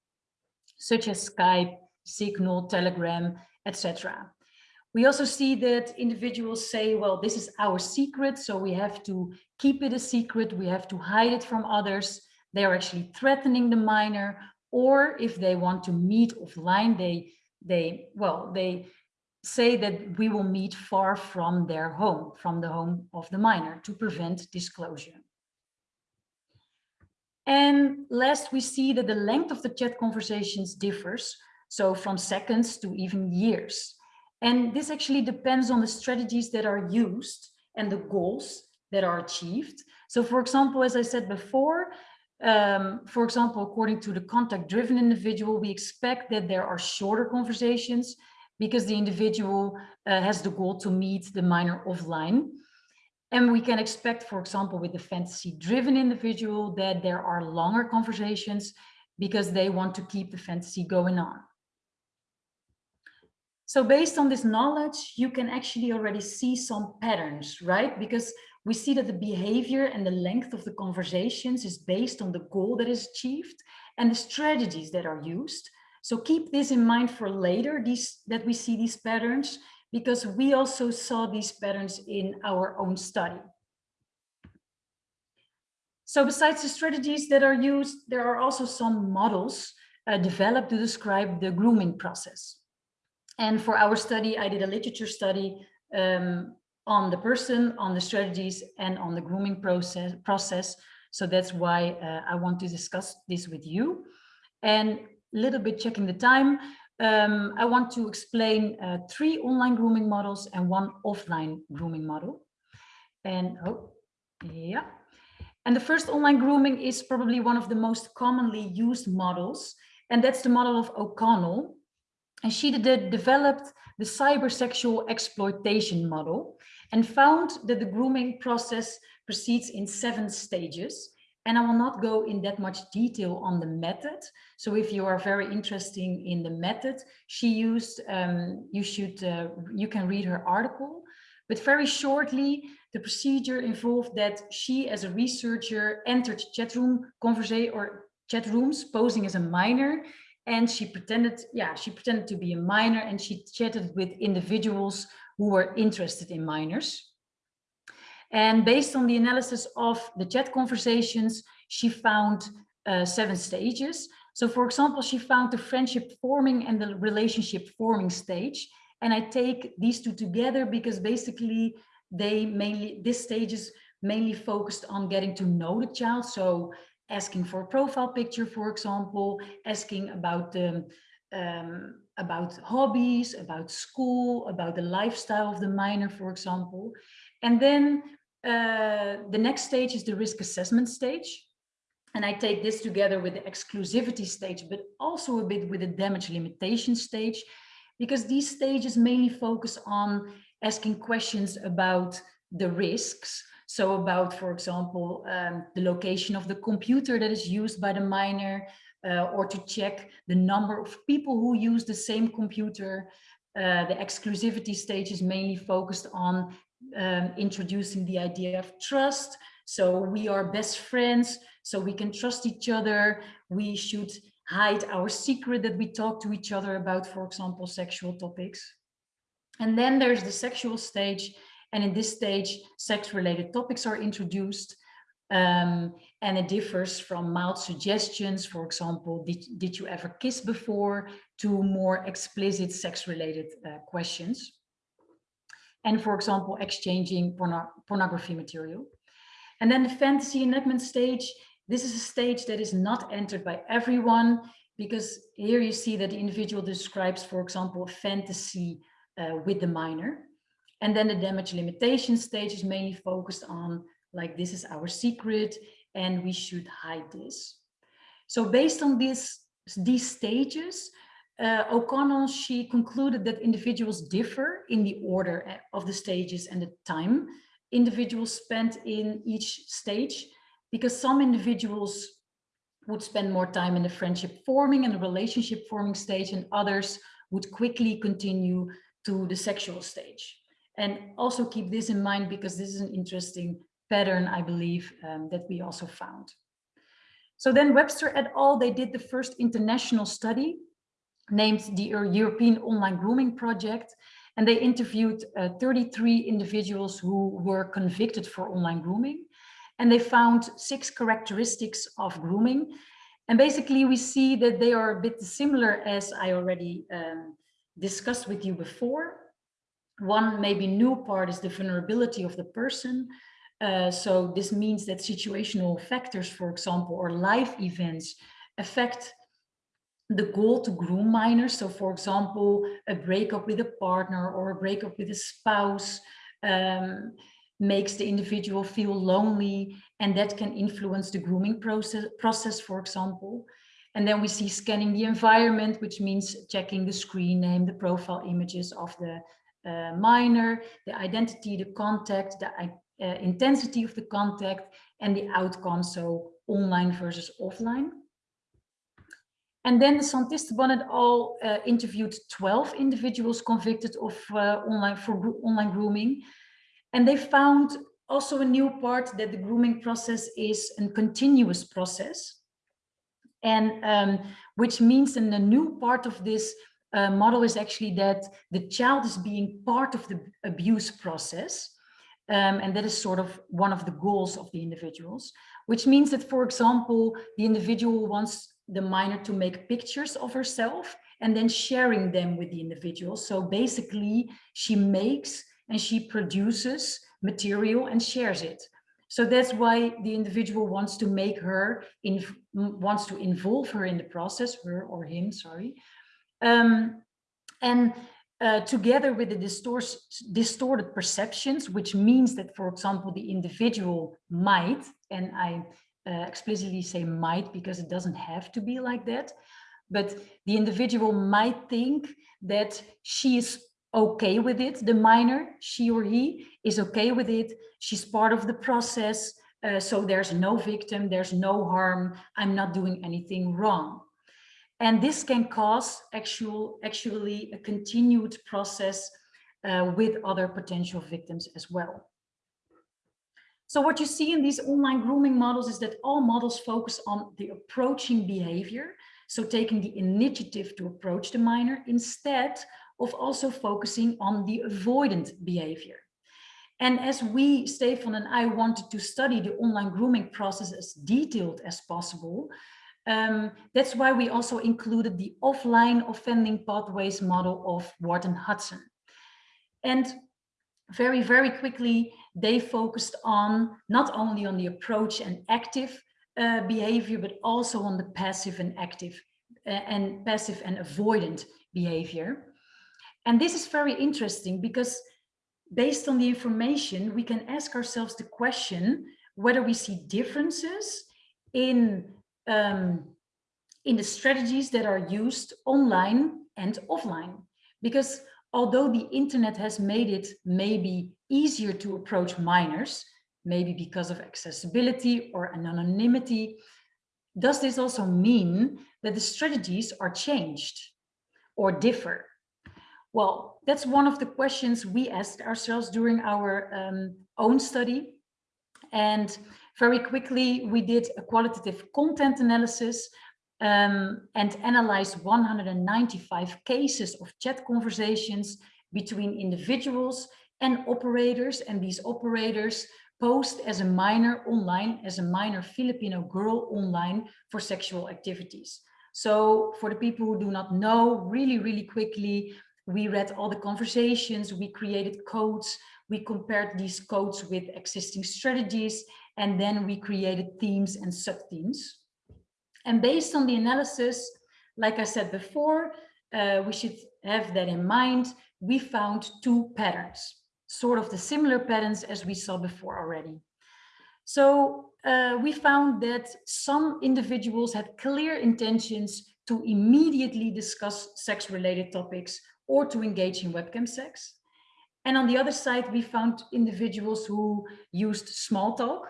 such as Skype, Signal, Telegram, etc. We also see that individuals say, well, this is our secret, so we have to keep it a secret, we have to hide it from others. They are actually threatening the minor, or if they want to meet offline, they, they well, they say that we will meet far from their home, from the home of the minor to prevent disclosure. And last, we see that the length of the chat conversations differs, so from seconds to even years. And this actually depends on the strategies that are used and the goals that are achieved. So for example, as I said before, um, for example, according to the contact driven individual, we expect that there are shorter conversations because the individual uh, has the goal to meet the minor offline. And we can expect, for example, with the fantasy-driven individual that there are longer conversations because they want to keep the fantasy going on. So based on this knowledge, you can actually already see some patterns, right? Because we see that the behavior and the length of the conversations is based on the goal that is achieved and the strategies that are used. So keep this in mind for later, these, that we see these patterns, because we also saw these patterns in our own study. So besides the strategies that are used, there are also some models uh, developed to describe the grooming process. And for our study, I did a literature study um, on the person, on the strategies, and on the grooming process. process. So that's why uh, I want to discuss this with you. And little bit checking the time, um, I want to explain uh, three online grooming models and one offline grooming model. And oh, yeah. And the first online grooming is probably one of the most commonly used models, and that's the model of O'Connell. And she did, developed the cybersexual exploitation model and found that the grooming process proceeds in seven stages. And I will not go in that much detail on the method. So if you are very interested in the method she used, um, you should, uh, you can read her article. But very shortly, the procedure involved that she, as a researcher, entered chat room conversation or chat rooms posing as a minor, and she pretended, yeah, she pretended to be a minor, and she chatted with individuals who were interested in minors. And based on the analysis of the chat conversations, she found uh, seven stages. So for example, she found the friendship forming and the relationship forming stage. And I take these two together because basically they mainly, this stage is mainly focused on getting to know the child. So asking for a profile picture, for example, asking about the, um, about hobbies, about school, about the lifestyle of the minor, for example. And then uh, the next stage is the risk assessment stage. And I take this together with the exclusivity stage, but also a bit with the damage limitation stage, because these stages mainly focus on asking questions about the risks. So about, for example, um, the location of the computer that is used by the minor, uh, or to check the number of people who use the same computer. Uh, the exclusivity stage is mainly focused on um, introducing the idea of trust. So we are best friends, so we can trust each other. We should hide our secret that we talk to each other about, for example, sexual topics. And then there's the sexual stage. And in this stage, sex-related topics are introduced. Um, and it differs from mild suggestions, for example, did, did you ever kiss before, to more explicit sex-related uh, questions and for example, exchanging porno pornography material. And then the fantasy enactment stage, this is a stage that is not entered by everyone because here you see that the individual describes, for example, fantasy uh, with the minor. And then the damage limitation stage is mainly focused on like, this is our secret and we should hide this. So based on this, these stages, uh, O'Connell, she concluded that individuals differ in the order eh, of the stages and the time individuals spent in each stage, because some individuals would spend more time in the friendship forming and the relationship forming stage, and others would quickly continue to the sexual stage. And also keep this in mind because this is an interesting pattern, I believe, um, that we also found. So then Webster et al., they did the first international study named the European Online Grooming Project. And they interviewed uh, 33 individuals who were convicted for online grooming. And they found six characteristics of grooming. And basically we see that they are a bit similar as I already um, discussed with you before. One maybe new part is the vulnerability of the person. Uh, so this means that situational factors, for example, or life events affect the goal to groom minors. So for example, a breakup with a partner or a breakup with a spouse um, makes the individual feel lonely and that can influence the grooming process, process, for example. And then we see scanning the environment, which means checking the screen name, the profile images of the uh, minor, the identity, the contact, the uh, intensity of the contact, and the outcome, so online versus offline. And then the Santisteban et al. Uh, interviewed 12 individuals convicted of uh, online for online grooming. And they found also a new part that the grooming process is a continuous process. And um, which means in the new part of this uh, model is actually that the child is being part of the abuse process. Um, and that is sort of one of the goals of the individuals, which means that, for example, the individual wants the minor to make pictures of herself and then sharing them with the individual. So basically she makes and she produces material and shares it. So that's why the individual wants to make her, in, wants to involve her in the process, her or him, sorry. Um, and uh, together with the distorted perceptions, which means that, for example, the individual might, and I uh, explicitly say might because it doesn't have to be like that. But the individual might think that she is okay with it, the minor, she or he is okay with it, she's part of the process, uh, so there's no victim, there's no harm, I'm not doing anything wrong. And this can cause actual, actually a continued process uh, with other potential victims as well. So what you see in these online grooming models is that all models focus on the approaching behavior. So taking the initiative to approach the minor instead of also focusing on the avoidant behavior. And as we, Stefan and I wanted to study the online grooming process as detailed as possible, um, that's why we also included the offline offending pathways model of Ward and Hudson. And very, very quickly, they focused on not only on the approach and active uh, behavior, but also on the passive and active uh, and passive and avoidant behavior. And this is very interesting because based on the information, we can ask ourselves the question whether we see differences in, um, in the strategies that are used online and offline. Because although the internet has made it maybe easier to approach minors, maybe because of accessibility or anonymity, does this also mean that the strategies are changed or differ? Well, that's one of the questions we asked ourselves during our um, own study. And very quickly, we did a qualitative content analysis um, and analyzed 195 cases of chat conversations between individuals and operators. And these operators posed as a minor online, as a minor Filipino girl online for sexual activities. So for the people who do not know, really, really quickly, we read all the conversations, we created codes, we compared these codes with existing strategies, and then we created themes and sub-themes. And based on the analysis, like I said before, uh, we should have that in mind. We found two patterns, sort of the similar patterns as we saw before already. So uh, we found that some individuals had clear intentions to immediately discuss sex-related topics or to engage in webcam sex. And on the other side, we found individuals who used small talk,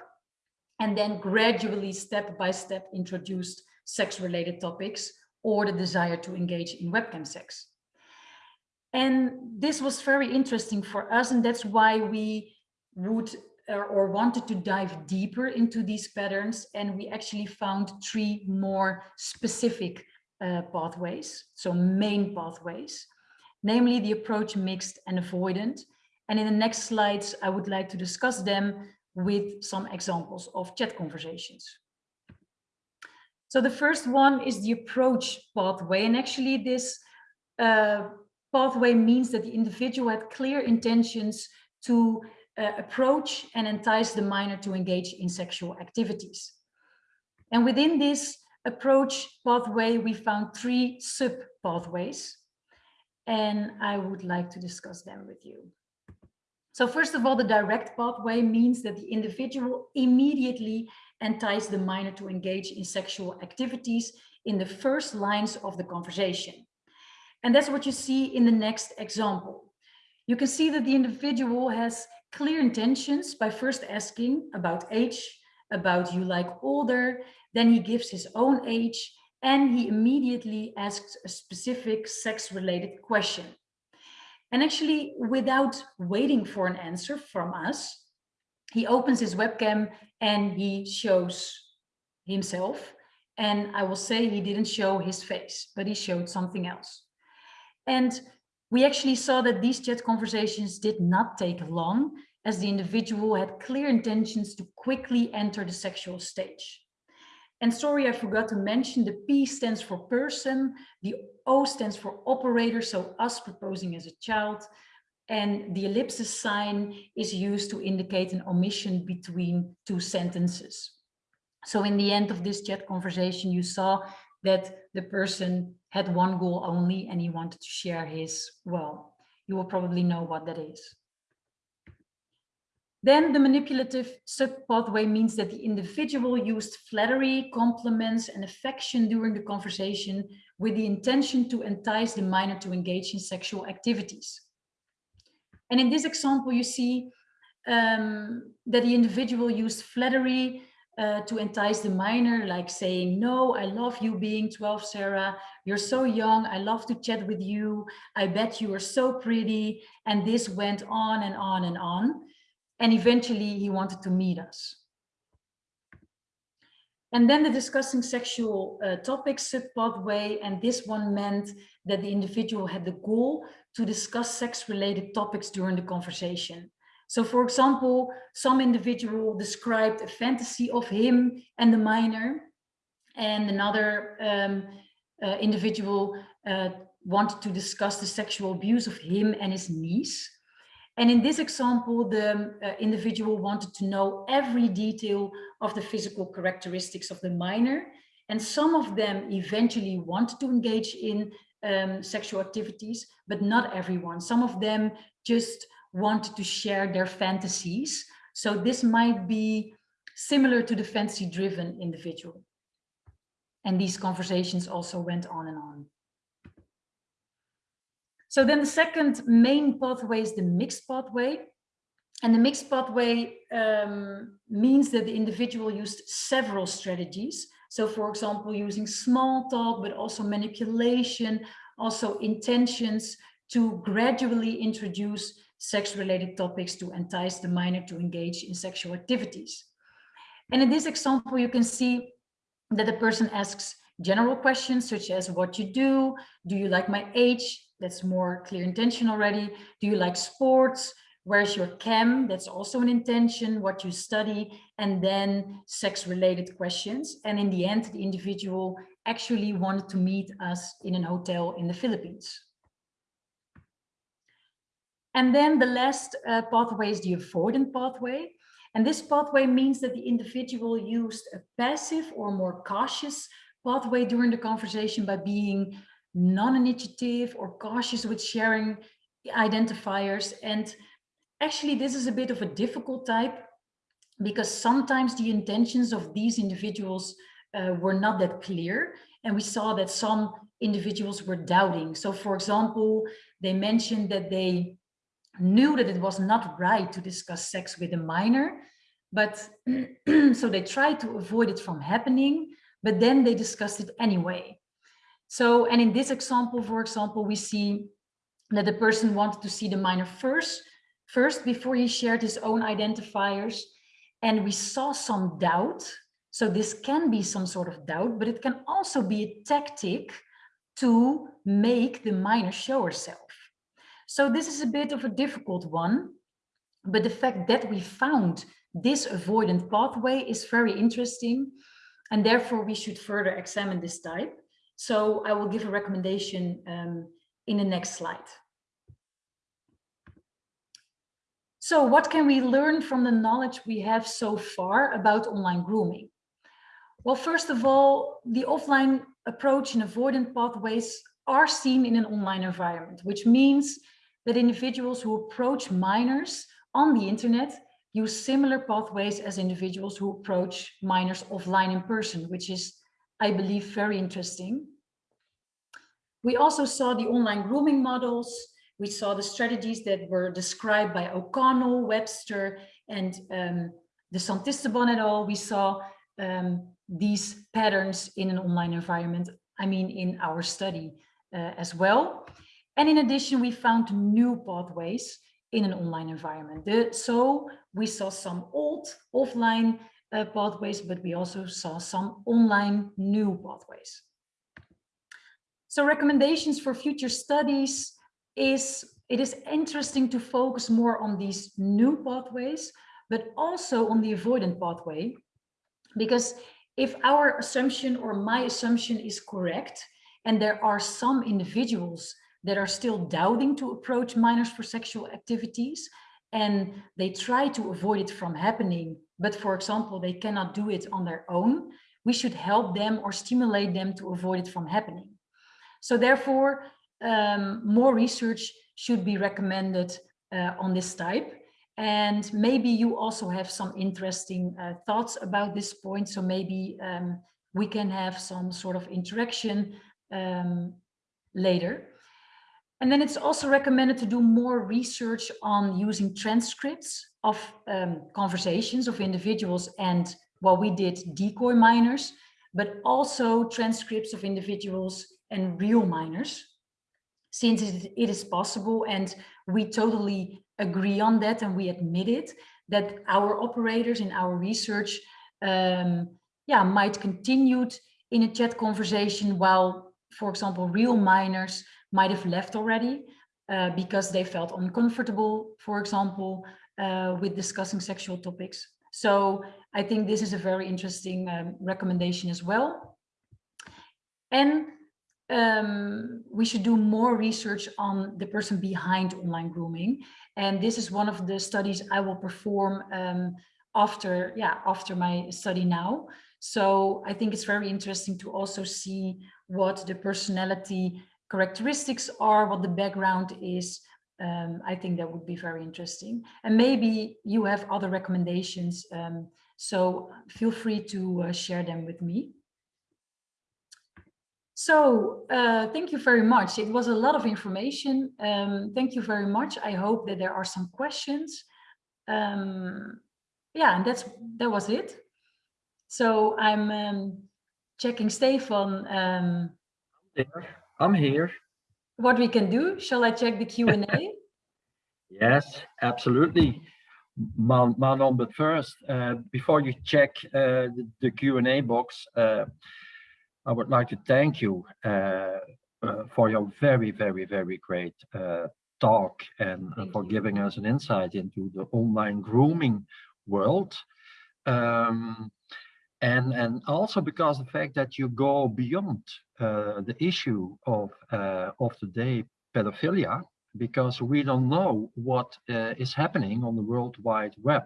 and then gradually step by step introduced sex related topics or the desire to engage in webcam sex. And this was very interesting for us and that's why we would or wanted to dive deeper into these patterns and we actually found three more specific uh, pathways, so main pathways, namely the approach mixed and avoidant. And in the next slides, I would like to discuss them with some examples of chat conversations. So the first one is the approach pathway. And actually this uh, pathway means that the individual had clear intentions to uh, approach and entice the minor to engage in sexual activities. And within this approach pathway, we found three sub pathways. And I would like to discuss them with you. So first of all, the direct pathway means that the individual immediately entice the minor to engage in sexual activities in the first lines of the conversation. And that's what you see in the next example. You can see that the individual has clear intentions by first asking about age, about you like older, then he gives his own age, and he immediately asks a specific sex-related question. And actually, without waiting for an answer from us, he opens his webcam and he shows himself. And I will say he didn't show his face, but he showed something else. And we actually saw that these chat conversations did not take long as the individual had clear intentions to quickly enter the sexual stage. And sorry, I forgot to mention the P stands for person, the O stands for operator, so us proposing as a child, and the ellipsis sign is used to indicate an omission between two sentences. So in the end of this chat conversation, you saw that the person had one goal only and he wanted to share his, well, you will probably know what that is. Then the manipulative sub-pathway means that the individual used flattery, compliments, and affection during the conversation with the intention to entice the minor to engage in sexual activities. And in this example, you see um, that the individual used flattery uh, to entice the minor, like saying, no, I love you being 12, Sarah. You're so young. I love to chat with you. I bet you are so pretty. And this went on and on and on. And eventually he wanted to meet us. And then the discussing sexual uh, topics pathway, and this one meant that the individual had the goal to discuss sex-related topics during the conversation. So for example, some individual described a fantasy of him and the minor, and another um, uh, individual uh, wanted to discuss the sexual abuse of him and his niece. And in this example, the uh, individual wanted to know every detail of the physical characteristics of the minor. And some of them eventually wanted to engage in um, sexual activities, but not everyone. Some of them just wanted to share their fantasies. So this might be similar to the fantasy driven individual. And these conversations also went on and on. So then the second main pathway is the mixed pathway. And the mixed pathway um, means that the individual used several strategies. So for example, using small talk, but also manipulation, also intentions to gradually introduce sex-related topics to entice the minor to engage in sexual activities. And in this example, you can see that the person asks general questions such as what you do, do you like my age, that's more clear intention already. Do you like sports? Where's your chem? That's also an intention, what you study, and then sex related questions. And in the end, the individual actually wanted to meet us in an hotel in the Philippines. And then the last uh, pathway is the avoidant pathway. And this pathway means that the individual used a passive or more cautious pathway during the conversation by being non-initiative or cautious with sharing identifiers. And actually, this is a bit of a difficult type because sometimes the intentions of these individuals uh, were not that clear. And we saw that some individuals were doubting. So for example, they mentioned that they knew that it was not right to discuss sex with a minor, but so they tried to avoid it from happening, but then they discussed it anyway. So, and in this example, for example, we see that the person wanted to see the minor first, first before he shared his own identifiers. And we saw some doubt. So this can be some sort of doubt, but it can also be a tactic to make the minor show herself. So this is a bit of a difficult one, but the fact that we found this avoidant pathway is very interesting. And therefore we should further examine this type. So I will give a recommendation um, in the next slide. So what can we learn from the knowledge we have so far about online grooming? Well, first of all, the offline approach and avoidant pathways are seen in an online environment, which means that individuals who approach minors on the internet use similar pathways as individuals who approach minors offline in person, which is I believe, very interesting. We also saw the online grooming models. We saw the strategies that were described by O'Connell, Webster, and um, de Santisteban et al. We saw um, these patterns in an online environment, I mean, in our study uh, as well. And in addition, we found new pathways in an online environment. The, so we saw some old offline uh, pathways, but we also saw some online new pathways. So recommendations for future studies is, it is interesting to focus more on these new pathways, but also on the avoidant pathway, because if our assumption or my assumption is correct, and there are some individuals that are still doubting to approach minors for sexual activities, and they try to avoid it from happening, but for example, they cannot do it on their own, we should help them or stimulate them to avoid it from happening. So therefore, um, more research should be recommended uh, on this type. And maybe you also have some interesting uh, thoughts about this point. So maybe um, we can have some sort of interaction um, later. And then it's also recommended to do more research on using transcripts of um, conversations of individuals and what we did decoy minors, but also transcripts of individuals and real minors, since it, is possible and we totally agree on that and we admit it, that our operators in our research um, yeah, might continue in a chat conversation while, for example, real minors might have left already uh, because they felt uncomfortable, for example, uh, with discussing sexual topics. So I think this is a very interesting um, recommendation as well. And um, we should do more research on the person behind online grooming. And this is one of the studies I will perform um, after, yeah, after my study now. So I think it's very interesting to also see what the personality characteristics are, what the background is. Um, I think that would be very interesting. And maybe you have other recommendations. Um, so feel free to uh, share them with me. So uh, thank you very much. It was a lot of information. Um, thank you very much. I hope that there are some questions. Um, yeah, and that's that was it. So I'm um, checking Stefan. Um, I'm here. What we can do? Shall I check the Q and A? yes, absolutely. Manon, but first, uh, before you check uh, the, the Q&A box, uh, I would like to thank you uh, uh, for your very, very, very great uh, talk and for giving us an insight into the online grooming world. Um, and, and also because the fact that you go beyond the issue of, uh, of day pedophilia, because we don't know what uh, is happening on the World Wide Web.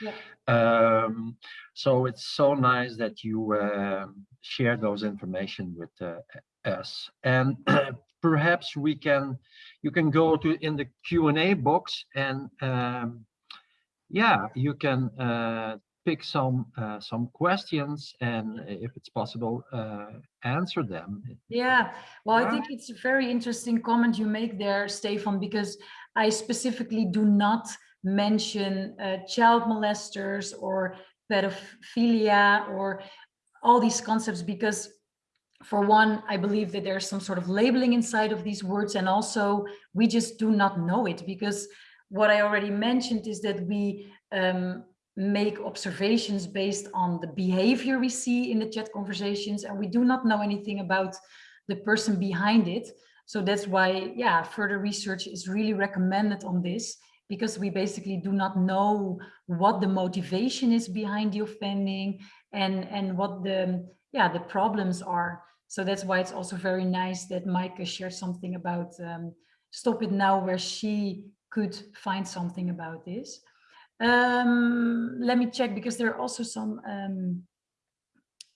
Yeah. Um, so it's so nice that you uh, share those information with uh, us. And perhaps we can, you can go to in the Q&A box and um, yeah, you can uh, pick some uh, some questions and if it's possible uh, answer them. Yeah. Well i think it's a very interesting comment you make there stefan because i specifically do not mention uh, child molesters or pedophilia or all these concepts because for one, I believe that there's some sort of labeling inside of these words and also we just do not know it because what I already mentioned is that we um, make observations based on the behavior we see in the chat conversations and we do not know anything about the person behind it. So that's why, yeah, further research is really recommended on this because we basically do not know what the motivation is behind the offending and, and what the, yeah, the problems are. So that's why it's also very nice that Maaike shared something about um, Stop It Now, where she could find something about this. Um, let me check because there are also some um,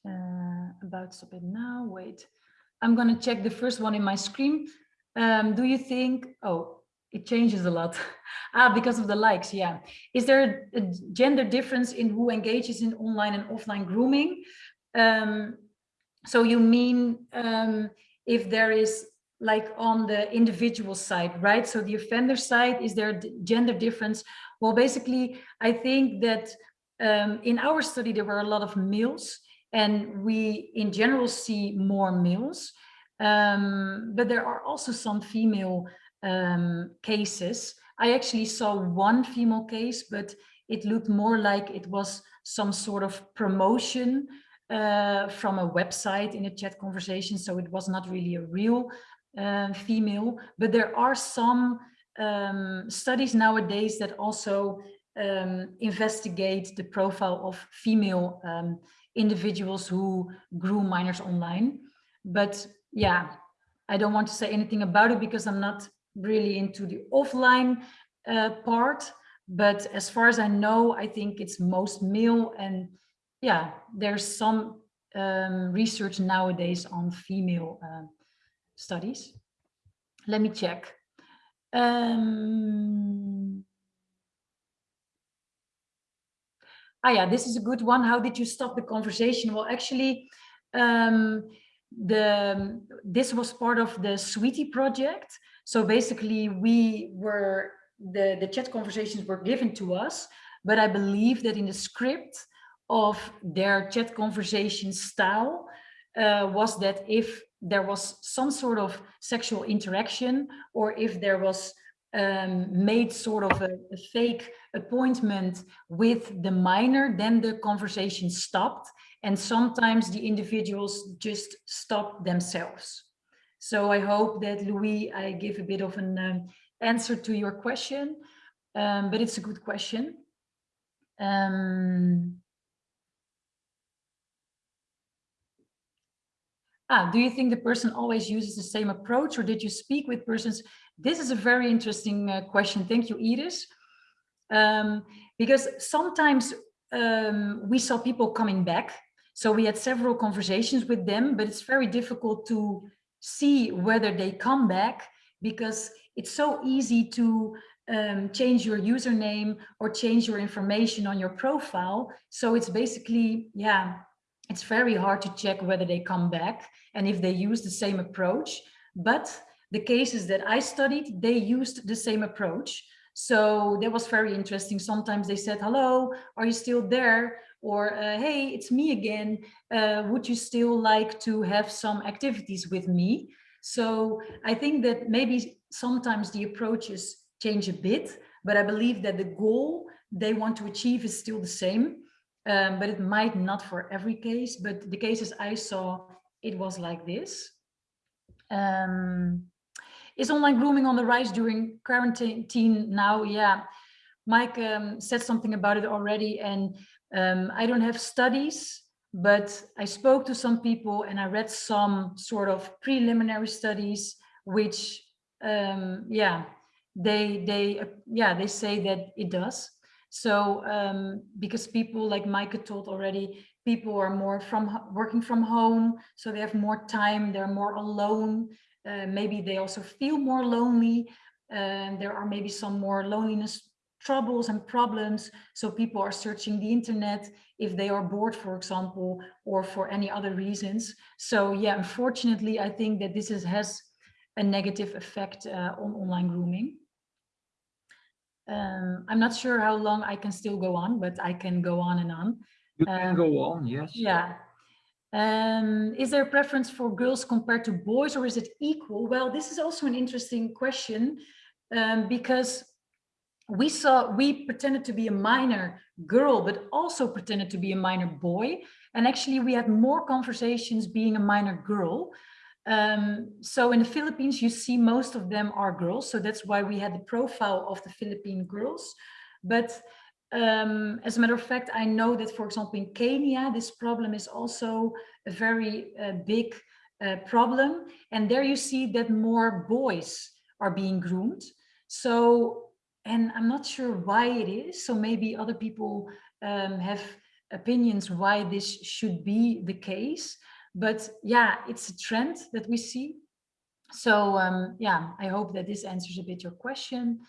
uh, about Stop It Now. Wait, I'm going to check the first one in my screen. Um, do you think, oh, it changes a lot. ah, because of the likes, yeah. Is there a gender difference in who engages in online and offline grooming? Um, so you mean um, if there is like on the individual side, right? So the offender side, is there gender difference? Well, basically, I think that um, in our study, there were a lot of males and we in general see more males. Um, but there are also some female um, cases. I actually saw one female case, but it looked more like it was some sort of promotion uh, from a website in a chat conversation. So it was not really a real uh, female, but there are some um, studies nowadays that also um, investigate the profile of female um, individuals who grew minors online. But yeah, I don't want to say anything about it because I'm not really into the offline uh, part. But as far as I know, I think it's most male and yeah, there's some um, research nowadays on female uh, studies. Let me check. Um, ah, yeah, this is a good one. How did you stop the conversation? Well, actually, um, the this was part of the Sweetie project. So basically, we were the the chat conversations were given to us, but I believe that in the script of their chat conversation style uh, was that if there was some sort of sexual interaction or if there was um, made sort of a, a, fake appointment with the minor, then the conversation stopped. And sometimes the individuals just stopped themselves. So I hope that Louis, I give a bit of an um, answer to your question, um, but it's a good question. Um, ah, do you think the person always uses the same approach or did you speak with persons? This is a very interesting uh, question. Thank you, Iris. Um, because sometimes um, we saw people coming back. So we had several conversations with them, but it's very difficult to see whether they come back because it's so easy to um, change your username or change your information on your profile. So it's basically, yeah, it's very hard to check whether they come back and if they use the same approach. But the cases that I studied, they used the same approach. So that was very interesting. Sometimes they said, hello, are you still there? Or, uh, hey, it's me again. Uh, would you still like to have some activities with me? So I think that maybe sometimes the approaches change a bit, but I believe that the goal they want to achieve is still the same um, but it might not for every case, but the cases I saw, it was like this. Um, is online grooming on the rise during quarantine now? Yeah, Maaike um, said something about it already, and um, I don't have studies, but I spoke to some people and I read some sort of preliminary studies, which, um, yeah, they they yeah they say that it does. So um, because people like Maaike told already, people are more from working from home, so they have more time, they're more alone. Uh, maybe they also feel more lonely. And there are maybe some more loneliness troubles and problems. So people are searching the internet if they are bored, for example, or for any other reasons. So yeah, unfortunately, I think that this is, has a negative effect uh, on online grooming. Um, I'm not sure how long I can still go on, but I can go on and on. You can Um, go on, yes. Yeah. Um, is there a preference for girls compared to boys or is it equal? Well, this is also an interesting question um, because we saw, we pretended to be a minor girl, but also pretended to be a minor boy. And actually we had more conversations being a minor girl. Um, so in the Philippines, you see most of them are girls. So that's why we had the profile of the Philippine girls. But um, as a matter of fact, I know that, for example, in Kenya, this problem is also a very uh, big uh, problem. And there you see that more boys are being groomed. So, and I'm not sure why it is. So maybe other people um, have opinions why this should be the case. But yeah, it's a trend that we see. So um, yeah, I hope that this answers a bit your question.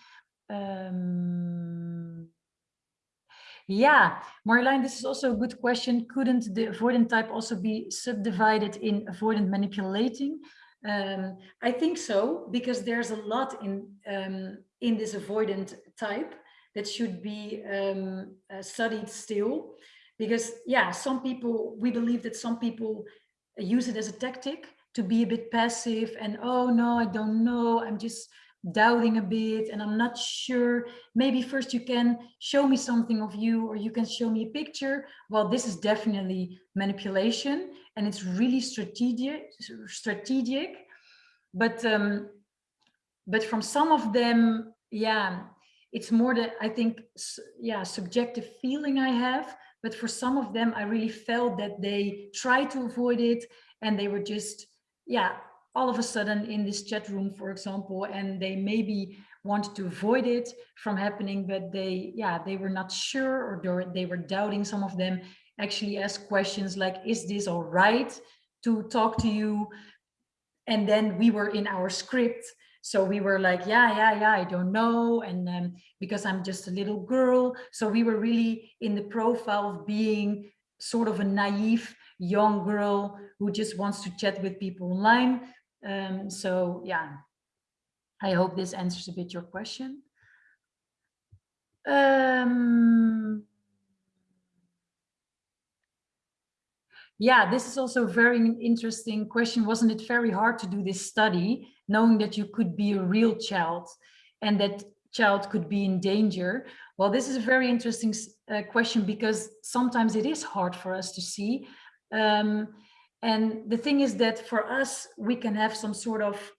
Um, Yeah, Marjolein, this is also a good question. Couldn't the avoidant type also be subdivided in avoidant manipulating? Um, I think so, because there's a lot in, um, in this avoidant type that should be um, uh, studied still. Because yeah, some people, we believe that some people use it as a tactic to be a bit passive and, oh no, I don't know, I'm just doubting a bit and I'm not sure. Maybe first you can show me something of you or you can show me a picture. Well, this is definitely manipulation and it's really strategic, strategic. But um, but from some of them, yeah, it's more that I think, yeah, subjective feeling I have. But for some of them, I really felt that they tried to avoid it and they were just, yeah, all of a sudden in this chat room, for example, and they maybe wanted to avoid it from happening, but they, yeah, they were not sure or they were doubting some of them actually asked questions like, is this all right to talk to you? And then we were in our script. So we were like, yeah, yeah, yeah, I don't know. And um, because I'm just a little girl. So we were really in the profile of being sort of a naive young girl who just wants to chat with people online. Um, so yeah, I hope this answers a bit your question. Um, yeah, this is also a very interesting question. Wasn't it very hard to do this study, knowing that you could be a real child and that child could be in danger? Well, this is a very interesting uh, question because sometimes it is hard for us to see. Um, and the thing is that for us, we can have some sort of,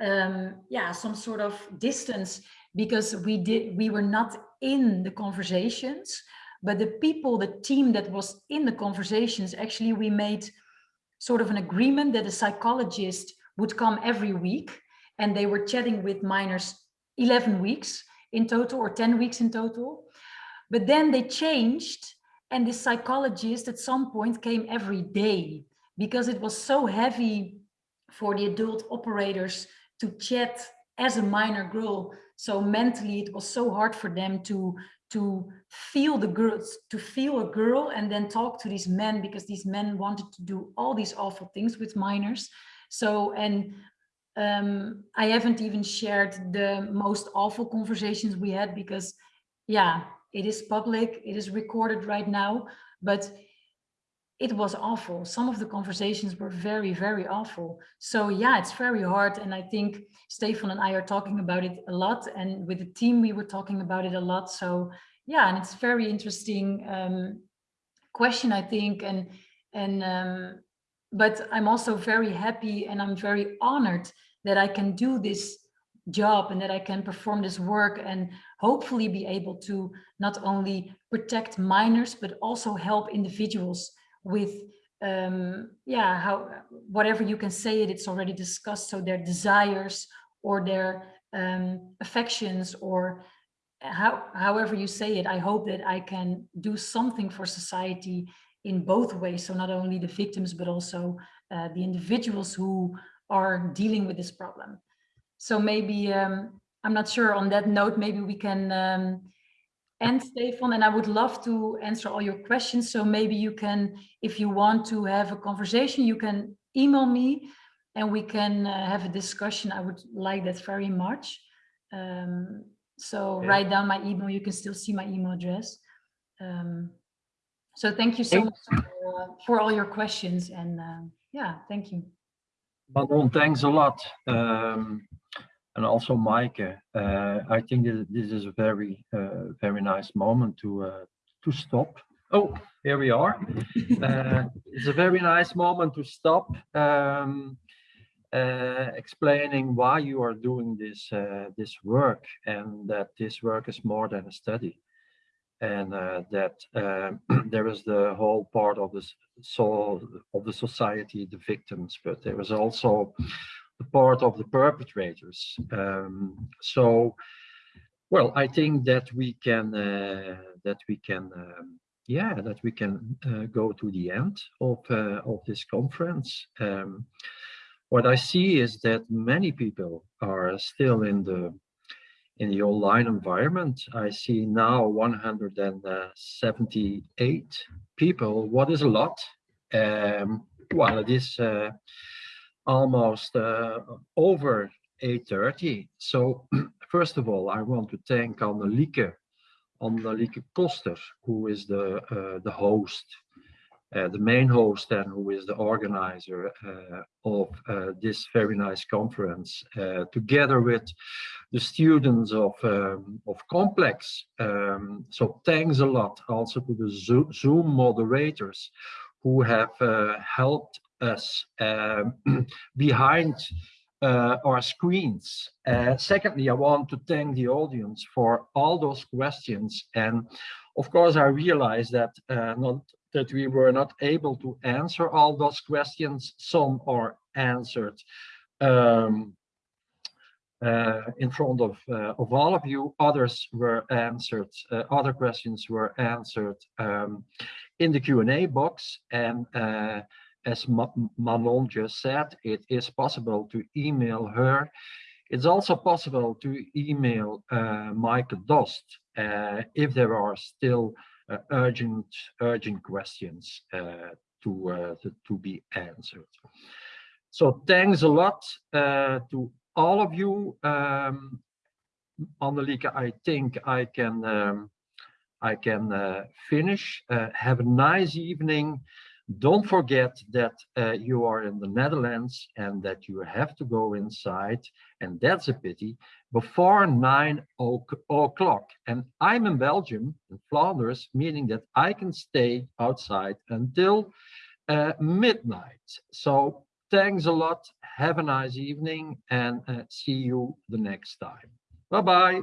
um, yeah, some sort of distance because we did, we were not in the conversations, but the people, the team that was in the conversations, actually we made sort of an agreement that a psychologist would come every week and they were chatting with minors 11 weeks in total or 10 weeks in total. But then they changed and the psychologist at some point came every day because it was so heavy for the adult operators to chat as a minor girl. So mentally, it was so hard for them to to feel the girls, to feel a girl and then talk to these men because these men wanted to do all these awful things with minors. So, and um, I haven't even shared the most awful conversations we had because, yeah, it is public, it is recorded right now, but it was awful. Some of the conversations were very, very awful. So yeah, it's very hard. And I think Stefan and I are talking about it a lot. And with the team, we were talking about it a lot. So yeah, and it's very interesting um, question, I think. And, and um, but I'm also very happy and I'm very honored that I can do this job and that I can perform this work and hopefully be able to not only protect minors, but also help individuals with, um, yeah, how whatever you can say it, it's already discussed. So their desires or their um, affections or how, however you say it, I hope that I can do something for society in both ways. So not only the victims, but also uh, the individuals who are dealing with this problem. So maybe, um, I'm not sure on that note, maybe we can um, end Stefan and I would love to answer all your questions. So maybe you can, if you want to have a conversation, you can email me and we can uh, have a discussion. I would like that very much. Um, so okay. write down my email. You can still see my email address. Um, so thank you so much for, uh, for, all your questions and uh, yeah, thank you. Manon, thanks a lot. Um, and also Maaike, uh, I think this, this is a very, uh, very nice moment to uh, to stop. Oh, here we are. Uh, it's a very nice moment to stop um, uh, explaining why you are doing this uh, this work and that this work is more than a study and that there is the whole part of the soul of the society, the victims, but there is also the part of the perpetrators. Um, so, well, I think that we can uh, that we can um, yeah that we can uh, go to the end of uh, of this conference. Um, what I see is that many people are still in the in the online environment. I see now 178 people. What is a lot? Um, well, it is uh, almost uh, over 8.30. So first of all, I want to thank Annelieke, Annelieke Koster, who is the, uh, the host, uh, the main host and who is the organizer uh, of uh, this very nice conference, uh, together with the students of, um, of Complex. Um, so thanks a lot also to the Zoom moderators who have uh, helped us um, behind uh, our screens. Uh, secondly, I want to thank the audience for all those questions. And of course, I realize that uh, not that we were not able to answer all those questions. Some are answered um, uh, in front of, uh, of all of you. Others were answered, uh, other questions were answered um, in the Q&A box. And uh, as Manon just said, it is possible to email her. It's also possible to email uh, Maaike Dost uh, if there are still urgent urgent questions uh, to, uh, to, to be answered. So thanks a lot uh, to all of you. Um, Annelieke, I think I can um, I can uh, finish. Uh, have a nice evening. Don't forget that uh, you are in the Netherlands and that you have to go inside, and that's a pity, before nine o'clock. And I'm in Belgium, in Flanders, meaning that I can stay outside until uh, midnight. So thanks a lot. Have a nice evening and uh, see you the next time. Bye-bye.